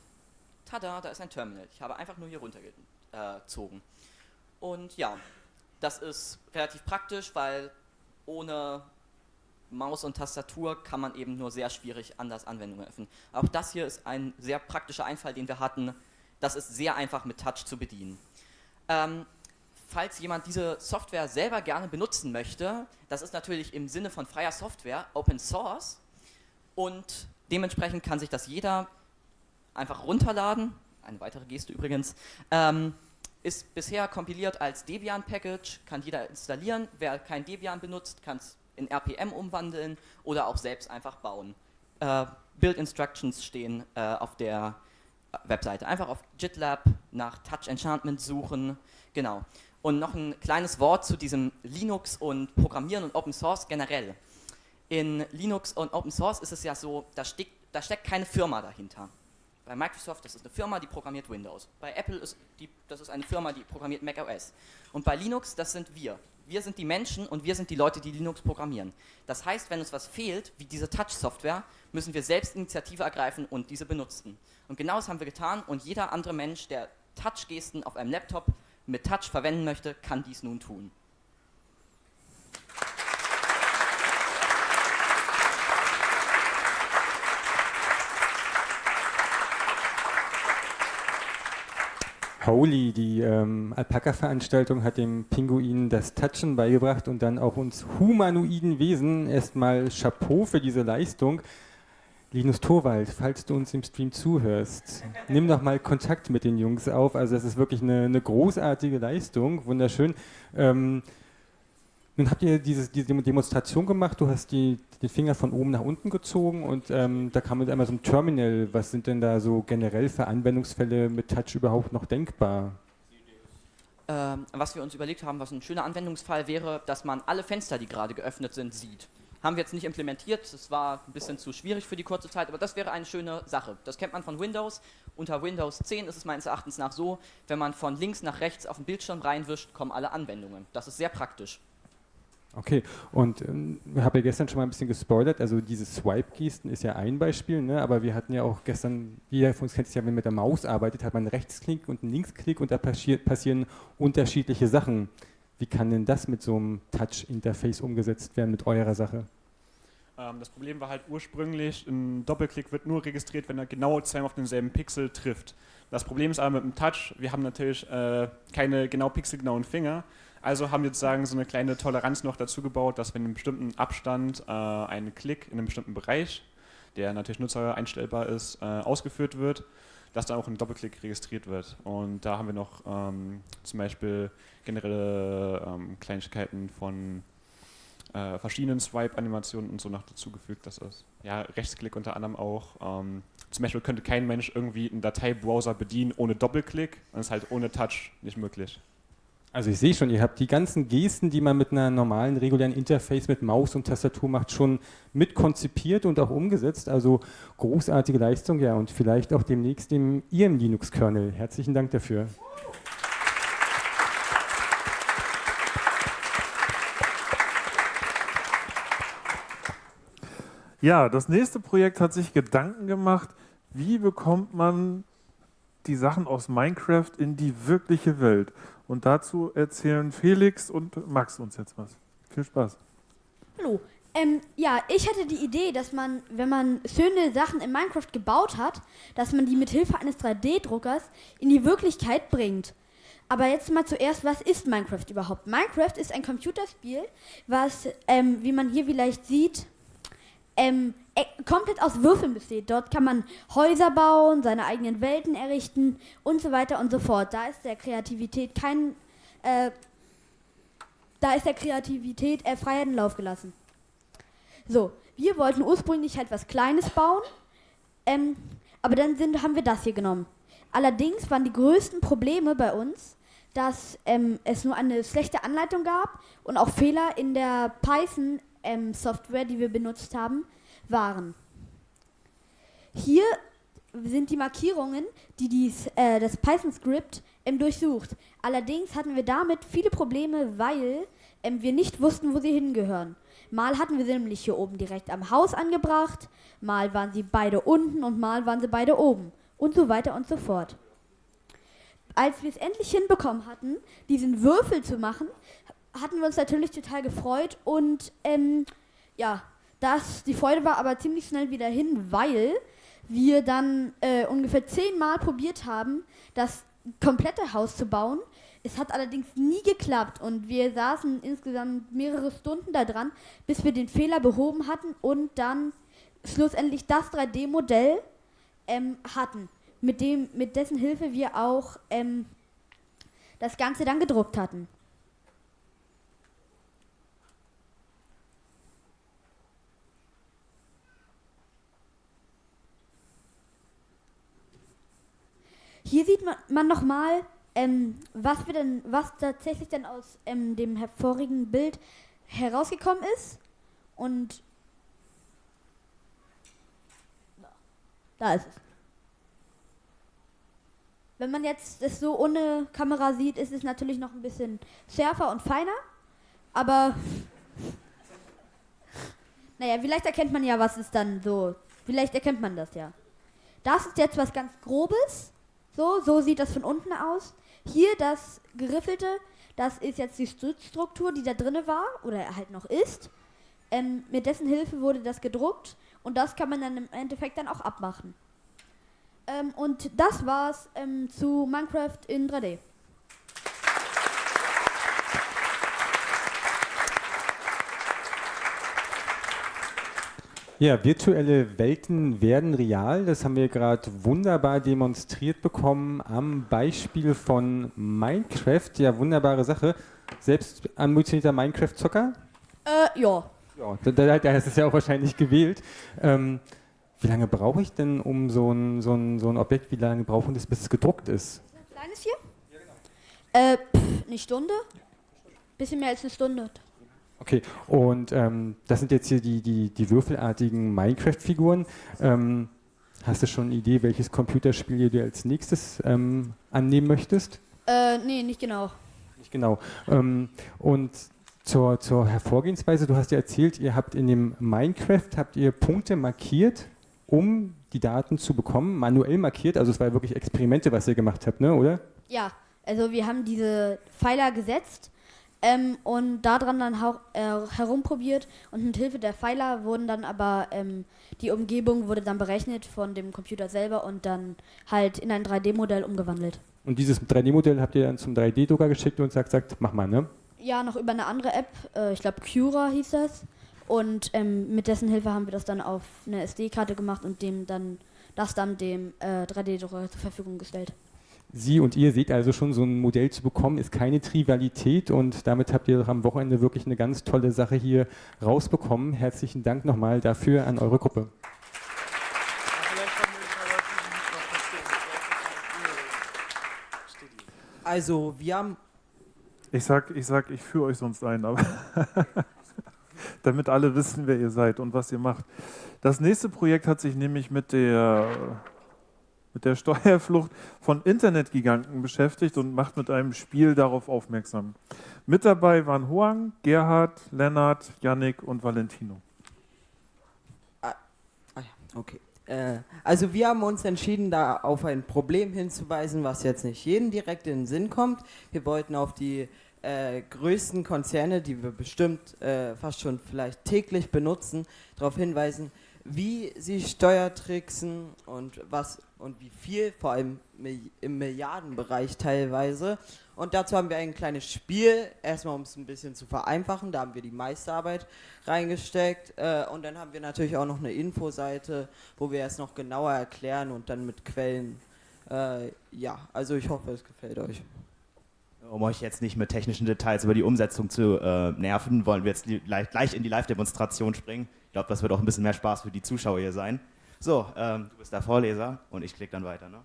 Tada, da ist ein Terminal. Ich habe einfach nur hier runtergezogen. Und ja, das ist relativ praktisch, weil ohne Maus und Tastatur kann man eben nur sehr schwierig anders Anwendungen öffnen. Auch das hier ist ein sehr praktischer Einfall, den wir hatten. Das ist sehr einfach mit Touch zu bedienen. Ähm, falls jemand diese Software selber gerne benutzen möchte, das ist natürlich im Sinne von freier Software Open Source und dementsprechend kann sich das jeder einfach runterladen. Eine weitere Geste übrigens. Ähm, ist bisher kompiliert als Debian-Package, kann jeder installieren. Wer kein Debian benutzt, kann es in RPM umwandeln oder auch selbst einfach bauen. Äh, Build Instructions stehen äh, auf der Webseite. Einfach auf GitLab nach Touch Enchantment suchen. Genau. Und noch ein kleines Wort zu diesem Linux und Programmieren und Open Source generell. In Linux und Open Source ist es ja so, da, steck, da steckt keine Firma dahinter. Bei Microsoft, das ist eine Firma, die programmiert Windows. Bei Apple ist die, das ist eine Firma, die programmiert macOS. Und bei Linux, das sind wir. Wir sind die Menschen und wir sind die Leute, die Linux programmieren. Das heißt, wenn uns was fehlt, wie diese Touch-Software, müssen wir selbst Initiative ergreifen und diese benutzen. Und genau das haben wir getan und jeder andere Mensch, der Touch-Gesten auf einem Laptop mit Touch verwenden möchte, kann dies nun tun. Holy, die ähm, Alpaka-Veranstaltung, hat dem Pinguin das Touchen beigebracht und dann auch uns humanoiden Wesen. Erstmal Chapeau für diese Leistung. Linus Torwald, falls du uns im Stream zuhörst, nimm doch mal Kontakt mit den Jungs auf. Also das ist wirklich eine, eine großartige Leistung, wunderschön. Ähm, nun habt ihr dieses, diese Demonstration gemacht, du hast die, den Finger von oben nach unten gezogen und ähm, da kam mit einmal so ein Terminal. Was sind denn da so generell für Anwendungsfälle mit Touch überhaupt noch denkbar? Ähm, was wir uns überlegt haben, was ein schöner Anwendungsfall wäre, dass man alle Fenster, die gerade geöffnet sind, sieht. Haben wir jetzt nicht implementiert, das war ein bisschen zu schwierig für die kurze Zeit, aber das wäre eine schöne Sache. Das kennt man von Windows. Unter Windows 10 ist es meines Erachtens nach so, wenn man von links nach rechts auf den Bildschirm reinwischt, kommen alle Anwendungen. Das ist sehr praktisch. Okay, und ähm, ich habe ja gestern schon mal ein bisschen gespoilert, also diese Swipe-Gesten ist ja ein Beispiel, ne? aber wir hatten ja auch gestern, jeder von uns kennt es ja, wenn man mit der Maus arbeitet, hat man einen Rechtsklick und einen Linksklick und da passieren unterschiedliche Sachen. Wie kann denn das mit so einem Touch-Interface umgesetzt werden mit eurer Sache? Ähm, das Problem war halt ursprünglich, ein Doppelklick wird nur registriert, wenn er genau zweimal auf denselben Pixel trifft. Das Problem ist aber mit dem Touch, wir haben natürlich äh, keine genau pixelgenauen Finger, also haben wir sozusagen so eine kleine Toleranz noch dazu gebaut, dass wenn in einem bestimmten Abstand äh, ein Klick in einem bestimmten Bereich, der natürlich Nutzer einstellbar ist, äh, ausgeführt wird, dass dann auch ein Doppelklick registriert wird. Und da haben wir noch ähm, zum Beispiel generelle ähm, Kleinigkeiten von äh, verschiedenen Swipe-Animationen und so noch dazugefügt. Das ist ja Rechtsklick unter anderem auch. Ähm, zum Beispiel könnte kein Mensch irgendwie einen Dateibrowser bedienen ohne Doppelklick und ist halt ohne Touch nicht möglich. Also ich sehe schon, ihr habt die ganzen Gesten, die man mit einer normalen, regulären Interface mit Maus und Tastatur macht, schon mit konzipiert und auch umgesetzt. Also großartige Leistung, ja, und vielleicht auch demnächst in Ihrem Linux-Kernel. Herzlichen Dank dafür. Ja, das nächste Projekt hat sich Gedanken gemacht, wie bekommt man die Sachen aus Minecraft in die wirkliche Welt. Und dazu erzählen Felix und Max uns jetzt was. Viel Spaß. Hallo. Ähm, ja, ich hatte die Idee, dass man, wenn man schöne Sachen in Minecraft gebaut hat, dass man die mit Hilfe eines 3D-Druckers in die Wirklichkeit bringt. Aber jetzt mal zuerst, was ist Minecraft überhaupt? Minecraft ist ein Computerspiel, was, ähm, wie man hier vielleicht sieht, ähm, äh, komplett aus Würfeln besteht. Dort kann man Häuser bauen, seine eigenen Welten errichten und so weiter und so fort. Da ist der Kreativität kein, äh, da ist der Kreativität äh, freien Lauf gelassen. So, wir wollten ursprünglich halt was Kleines bauen, ähm, aber dann sind, haben wir das hier genommen. Allerdings waren die größten Probleme bei uns, dass ähm, es nur eine schlechte Anleitung gab und auch Fehler in der Python-Software, ähm, die wir benutzt haben, waren. Hier sind die Markierungen, die dies, äh, das Python-Skript ähm, durchsucht. Allerdings hatten wir damit viele Probleme, weil ähm, wir nicht wussten, wo sie hingehören. Mal hatten wir sie nämlich hier oben direkt am Haus angebracht, mal waren sie beide unten und mal waren sie beide oben und so weiter und so fort. Als wir es endlich hinbekommen hatten, diesen Würfel zu machen, hatten wir uns natürlich total gefreut und ähm, ja, das, die Freude war aber ziemlich schnell wieder hin, weil wir dann äh, ungefähr zehnmal probiert haben, das komplette Haus zu bauen. Es hat allerdings nie geklappt und wir saßen insgesamt mehrere Stunden da dran, bis wir den Fehler behoben hatten und dann schlussendlich das 3D-Modell ähm, hatten, mit, dem, mit dessen Hilfe wir auch ähm, das Ganze dann gedruckt hatten. Hier sieht man, man nochmal, ähm, was, wir denn, was tatsächlich dann aus ähm, dem hervorigen Bild herausgekommen ist. Und da ist es. Wenn man jetzt das so ohne Kamera sieht, ist es natürlich noch ein bisschen schärfer und feiner. aber naja, vielleicht erkennt man ja, was ist dann so. Vielleicht erkennt man das ja. Das ist jetzt was ganz Grobes. So, so sieht das von unten aus. Hier das Geriffelte, das ist jetzt die Stützstruktur, die da drinne war oder halt noch ist. Ähm, mit dessen Hilfe wurde das gedruckt und das kann man dann im Endeffekt dann auch abmachen. Ähm, und das war's ähm, zu Minecraft in 3D. Ja, virtuelle Welten werden real. Das haben wir gerade wunderbar demonstriert bekommen am Beispiel von Minecraft. Ja, wunderbare Sache. Selbst ambitionierter Minecraft-Zocker? Äh, ja. Ja, da, da, ist es ja auch wahrscheinlich gewählt. Ähm, wie lange brauche ich denn um so ein, so, ein, so ein Objekt, wie lange brauchen das, bis es gedruckt ist? Kleines hier? Äh, pff, eine Stunde? Bisschen mehr als eine Stunde. Okay, und ähm, das sind jetzt hier die, die, die würfelartigen Minecraft-Figuren. Ähm, hast du schon eine Idee, welches Computerspiel du als nächstes ähm, annehmen möchtest? Äh, nee, nicht genau. Nicht genau. Ähm, und zur, zur Hervorgehensweise, du hast ja erzählt, ihr habt in dem Minecraft, habt ihr Punkte markiert, um die Daten zu bekommen, manuell markiert, also es war ja wirklich Experimente, was ihr gemacht habt, ne, oder? Ja, also wir haben diese Pfeiler gesetzt ähm, und daran dann hau- äh, herumprobiert und mit Hilfe der Pfeiler wurden dann aber ähm, die Umgebung wurde dann berechnet von dem Computer selber und dann halt in ein 3D-Modell umgewandelt. Und dieses 3D-Modell habt ihr dann zum 3D-Drucker geschickt und sagt, sagt, mach mal, ne? Ja, noch über eine andere App, äh, ich glaube Cura hieß das. Und ähm, mit dessen Hilfe haben wir das dann auf eine SD-Karte gemacht und dem dann das dann dem äh, 3D-Drucker zur Verfügung gestellt. Sie und ihr seht also schon, so ein Modell zu bekommen, ist keine Trivialität und damit habt ihr doch am Wochenende wirklich eine ganz tolle Sache hier rausbekommen. Herzlichen Dank nochmal dafür an eure Gruppe. Also, wir haben. Ich sag, ich sag, ich führe euch sonst ein, aber damit alle wissen, wer ihr seid und was ihr macht. Das nächste Projekt hat sich nämlich mit der, mit der Steuerflucht von Internetgiganten beschäftigt und macht mit einem Spiel darauf aufmerksam. Mit dabei waren Hoang, Gerhard, Lennart, Yannick und Valentino. Ah, ah ja, okay. Äh, also wir haben uns entschieden, da auf ein Problem hinzuweisen, was jetzt nicht jedem direkt in den Sinn kommt. Wir wollten auf die äh, größten Konzerne, die wir bestimmt äh, fast schon vielleicht täglich benutzen, darauf hinweisen, wie sie Steuertricksen und was und wie viel, vor allem im Milliardenbereich teilweise. Und dazu haben wir ein kleines Spiel, erstmal um es ein bisschen zu vereinfachen, da haben wir die Meisterarbeit reingesteckt äh, und dann haben wir natürlich auch noch eine Infoseite, wo wir es noch genauer erklären und dann mit Quellen. Äh, ja, also ich hoffe, es gefällt euch. Um euch jetzt nicht mit technischen Details über die Umsetzung zu äh, nerven, wollen wir jetzt gleich, gleich in die Live-Demonstration springen. Ich glaube, das wird auch ein bisschen mehr Spaß für die Zuschauer hier sein. So, ähm, du bist der Vorleser und ich klicke dann weiter. Ne?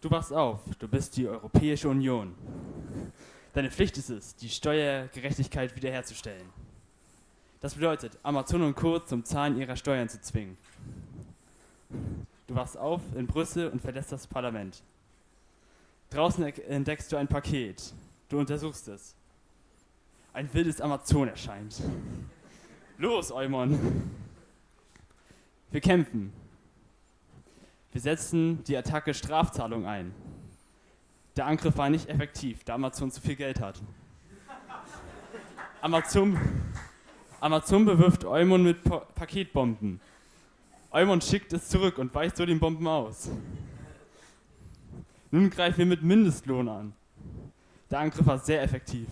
Du wachst auf, du bist die Europäische Union. Deine Pflicht ist es, die Steuergerechtigkeit wiederherzustellen. Das bedeutet, Amazon und Co. zum Zahlen ihrer Steuern zu zwingen. Du wachst auf in Brüssel und verlässt das Parlament. Draußen entdeckst du ein Paket. Du untersuchst es. Ein wildes Amazon erscheint. Los, Eumon! Wir kämpfen. Wir setzen die Attacke Strafzahlung ein. Der Angriff war nicht effektiv, da Amazon zu viel Geld hat. Amazon, Amazon bewirft Eumon mit pa Paketbomben. Eumon schickt es zurück und weicht so den Bomben aus. Nun greifen wir mit Mindestlohn an. Der Angriff war sehr effektiv.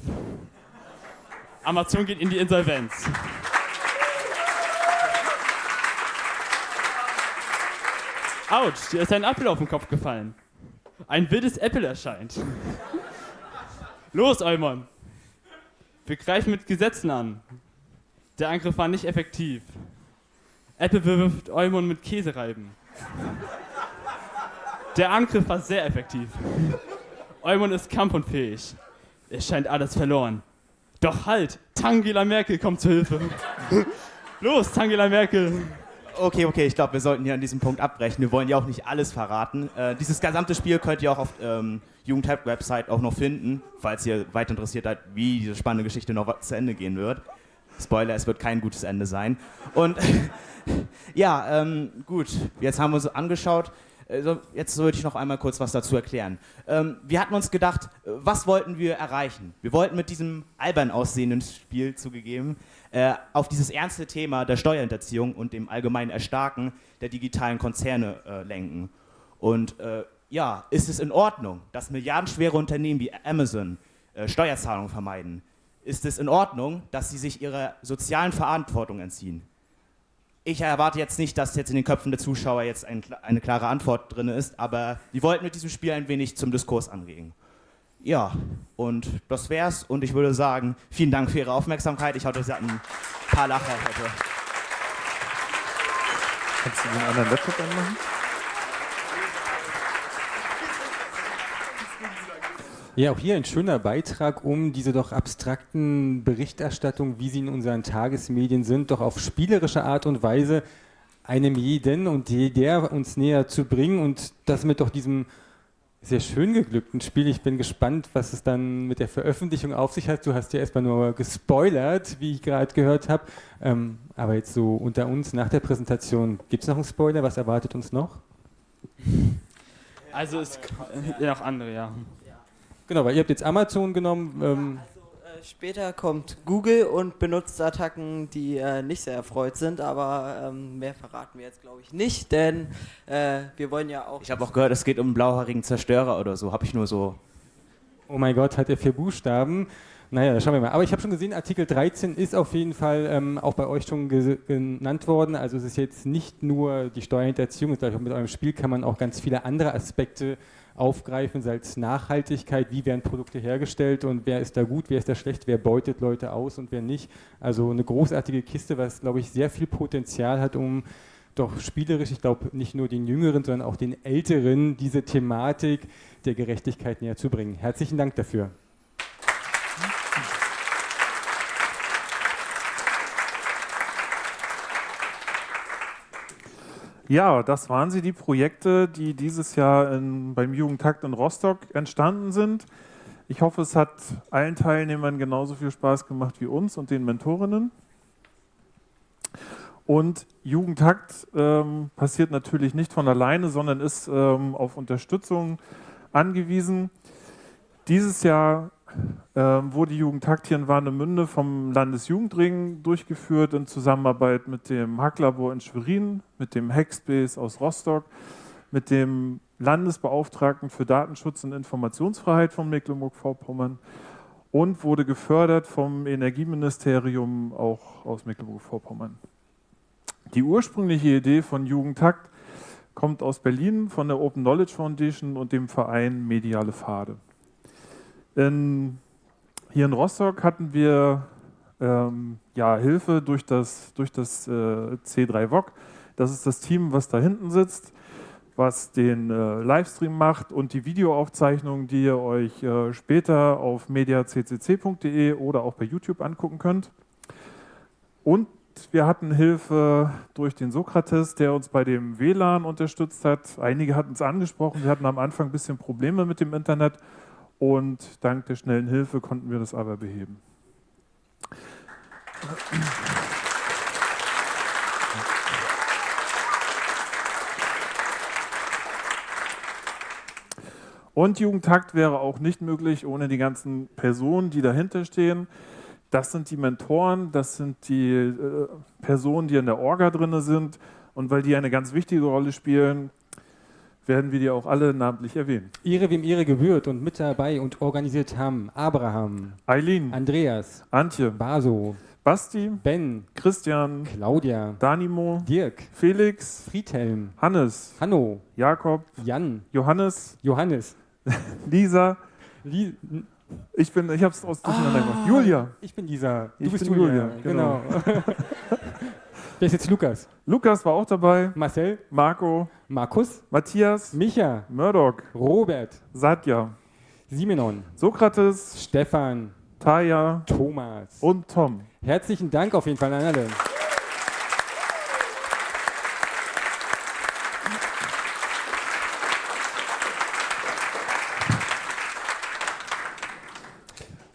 Amazon geht in die Insolvenz. Autsch, dir ist ein Apfel auf den Kopf gefallen. Ein wildes Apple erscheint. Los, Eumon. Wir greifen mit Gesetzen an. Der Angriff war nicht effektiv. Apple bewirft Eumon mit Käsereiben. Der Angriff war sehr effektiv. Eumon ist kampfunfähig. Es scheint alles verloren. Doch halt, Tangela Merkel kommt zu Hilfe. Los, Tangela Merkel. Okay, okay, ich glaube, wir sollten hier an diesem Punkt abbrechen. Wir wollen ja auch nicht alles verraten. Äh, dieses gesamte Spiel könnt ihr auch auf ähm, Jugendhype-Website auch noch finden, falls ihr weiter interessiert seid, wie diese spannende Geschichte noch zu Ende gehen wird. Spoiler, es wird kein gutes Ende sein. Und ja, ähm, gut, jetzt haben wir uns angeschaut. Also jetzt sollte ich noch einmal kurz was dazu erklären. Ähm, wir hatten uns gedacht, äh, was wollten wir erreichen? Wir wollten mit diesem albern aussehenden Spiel zugegeben äh, auf dieses ernste Thema der Steuerhinterziehung und dem allgemeinen Erstarken der digitalen Konzerne äh, lenken. Und äh, ja, ist es in Ordnung, dass milliardenschwere Unternehmen wie Amazon äh, Steuerzahlungen vermeiden? Ist es in Ordnung, dass sie sich ihrer sozialen Verantwortung entziehen? Ich erwarte jetzt nicht, dass jetzt in den Köpfen der Zuschauer jetzt ein, eine klare Antwort drin ist, aber wir wollten mit diesem Spiel ein wenig zum Diskurs anregen. Ja, und das wär's. Und ich würde sagen, vielen Dank für Ihre Aufmerksamkeit. Ich hoffe, Sie hatten ein paar Lacher heute. Kannst du den anderen Laptop anmachen? Ja, auch hier ein schöner Beitrag, um diese doch abstrakten Berichterstattungen, wie sie in unseren Tagesmedien sind, doch auf spielerische Art und Weise einem jeden und jeder uns näher zu bringen und das mit doch diesem sehr schön geglückten Spiel. Ich bin gespannt, was es dann mit der Veröffentlichung auf sich hat. Du hast ja erstmal nur gespoilert, wie ich gerade gehört habe. Ähm, aber jetzt so unter uns nach der Präsentation, gibt es noch einen Spoiler? Was erwartet uns noch? Also es ja, noch andere, ja. Genau, weil ihr habt jetzt Amazon genommen. Ähm, Äh, Später kommt Google und benutzt Attacken, die äh, nicht sehr erfreut sind, aber ähm, mehr verraten wir jetzt, glaube ich, nicht, denn äh, wir wollen ja auch. Ich habe auch gehört, es geht um einen blauhaarigen Zerstörer oder so. Habe ich nur so. Oh mein Gott, hat er vier Buchstaben. Naja, schauen wir mal. Aber ich habe schon gesehen, Artikel 13 ist auf jeden Fall ähm, auch bei euch schon ge- genannt worden. Also es ist jetzt nicht nur die Steuerhinterziehung, ich mit eurem Spiel kann man auch ganz viele andere Aspekte aufgreifen, sei es Nachhaltigkeit, wie werden Produkte hergestellt und wer ist da gut, wer ist da schlecht, wer beutet Leute aus und wer nicht. Also eine großartige Kiste, was, glaube ich, sehr viel Potenzial hat, um doch spielerisch, ich glaube, nicht nur den Jüngeren, sondern auch den Älteren diese Thematik der Gerechtigkeit näher zu bringen. Herzlichen Dank dafür. Ja, das waren sie, die Projekte, die dieses Jahr in, beim Jugendtakt in Rostock entstanden sind. Ich hoffe, es hat allen Teilnehmern genauso viel Spaß gemacht wie uns und den Mentorinnen. Und Jugendtakt ähm, passiert natürlich nicht von alleine, sondern ist ähm, auf Unterstützung angewiesen. Dieses Jahr ähm, wurde Jugendtakt hier in Warnemünde vom Landesjugendring durchgeführt in Zusammenarbeit mit dem Hacklabor in Schwerin, mit dem Hackspace aus Rostock, mit dem Landesbeauftragten für Datenschutz und Informationsfreiheit von Mecklenburg-Vorpommern und wurde gefördert vom Energieministerium auch aus Mecklenburg-Vorpommern. Die ursprüngliche Idee von Jugendtakt kommt aus Berlin von der Open Knowledge Foundation und dem Verein Mediale Pfade. In, hier in Rostock hatten wir ähm, ja, Hilfe durch das, durch das äh, C3 VOG. Das ist das Team, was da hinten sitzt, was den äh, Livestream macht und die Videoaufzeichnungen, die ihr euch äh, später auf mediaccc.de oder auch bei YouTube angucken könnt. Und wir hatten Hilfe durch den Sokrates, der uns bei dem WLAN unterstützt hat. Einige hatten es angesprochen, wir hatten am Anfang ein bisschen Probleme mit dem Internet und dank der schnellen Hilfe konnten wir das aber beheben. Und Jugendtakt wäre auch nicht möglich ohne die ganzen Personen, die dahinter stehen. Das sind die Mentoren, das sind die äh, Personen, die in der Orga drin sind. Und weil die eine ganz wichtige Rolle spielen, werden wir die auch alle namentlich erwähnen. Ehre wem Ehre gebührt und mit dabei und organisiert haben Abraham, Eileen, Andreas, Antje, Baso, Basti, Ben, Christian, Claudia, Danimo, Dirk, Felix, Friedhelm, Hannes, Hanno, Jakob, Jan, Johannes, Johannes, Lisa. Li ich bin, ich hab's aus durcheinander gemacht. Julia. Ich bin Lisa. Du Ich bist bin Julia. Julia, Genau. genau. Wer ist jetzt Lukas? Lukas war auch dabei. Marcel, Marco, Markus, Matthias, Micha, Murdoch, Robert, Satya, Simenon, Sokrates, Stefan, Taya Thomas und Tom. Herzlichen Dank auf jeden Fall an alle.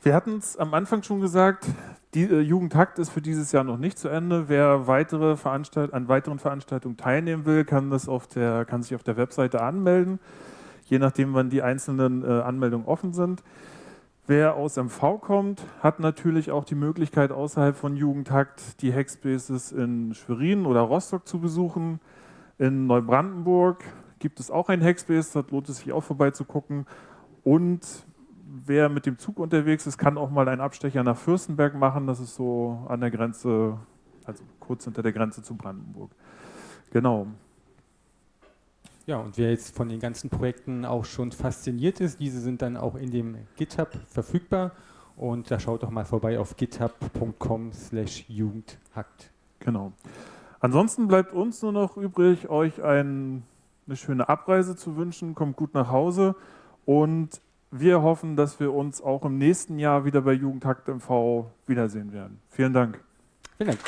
Wir hatten es am Anfang schon gesagt, die äh, Jugendtakt ist für dieses Jahr noch nicht zu Ende. Wer weitere Veranstalt an weiteren Veranstaltungen teilnehmen will, kann, das auf der, kann sich auf der Webseite anmelden, je nachdem, wann die einzelnen äh, Anmeldungen offen sind. Wer aus MV kommt, hat natürlich auch die Möglichkeit, außerhalb von Jugendtakt die Hackspaces in Schwerin oder Rostock zu besuchen. In Neubrandenburg gibt es auch ein Hackspace, da lohnt es sich auch vorbeizugucken. Und wer mit dem Zug unterwegs ist, kann auch mal einen Abstecher nach Fürstenberg machen. Das ist so an der Grenze, also kurz hinter der Grenze zu Brandenburg. Genau. Ja, und wer jetzt von den ganzen Projekten auch schon fasziniert ist, diese sind dann auch in dem GitHub verfügbar. Und da schaut doch mal vorbei auf github.com slash jugendhackt. Genau. Ansonsten bleibt uns nur noch übrig, euch ein, eine schöne Abreise zu wünschen. Kommt gut nach Hause und wir hoffen, dass wir uns auch im nächsten Jahr wieder bei Jugendhakt MV wiedersehen werden. Vielen Dank. Vielen Dank.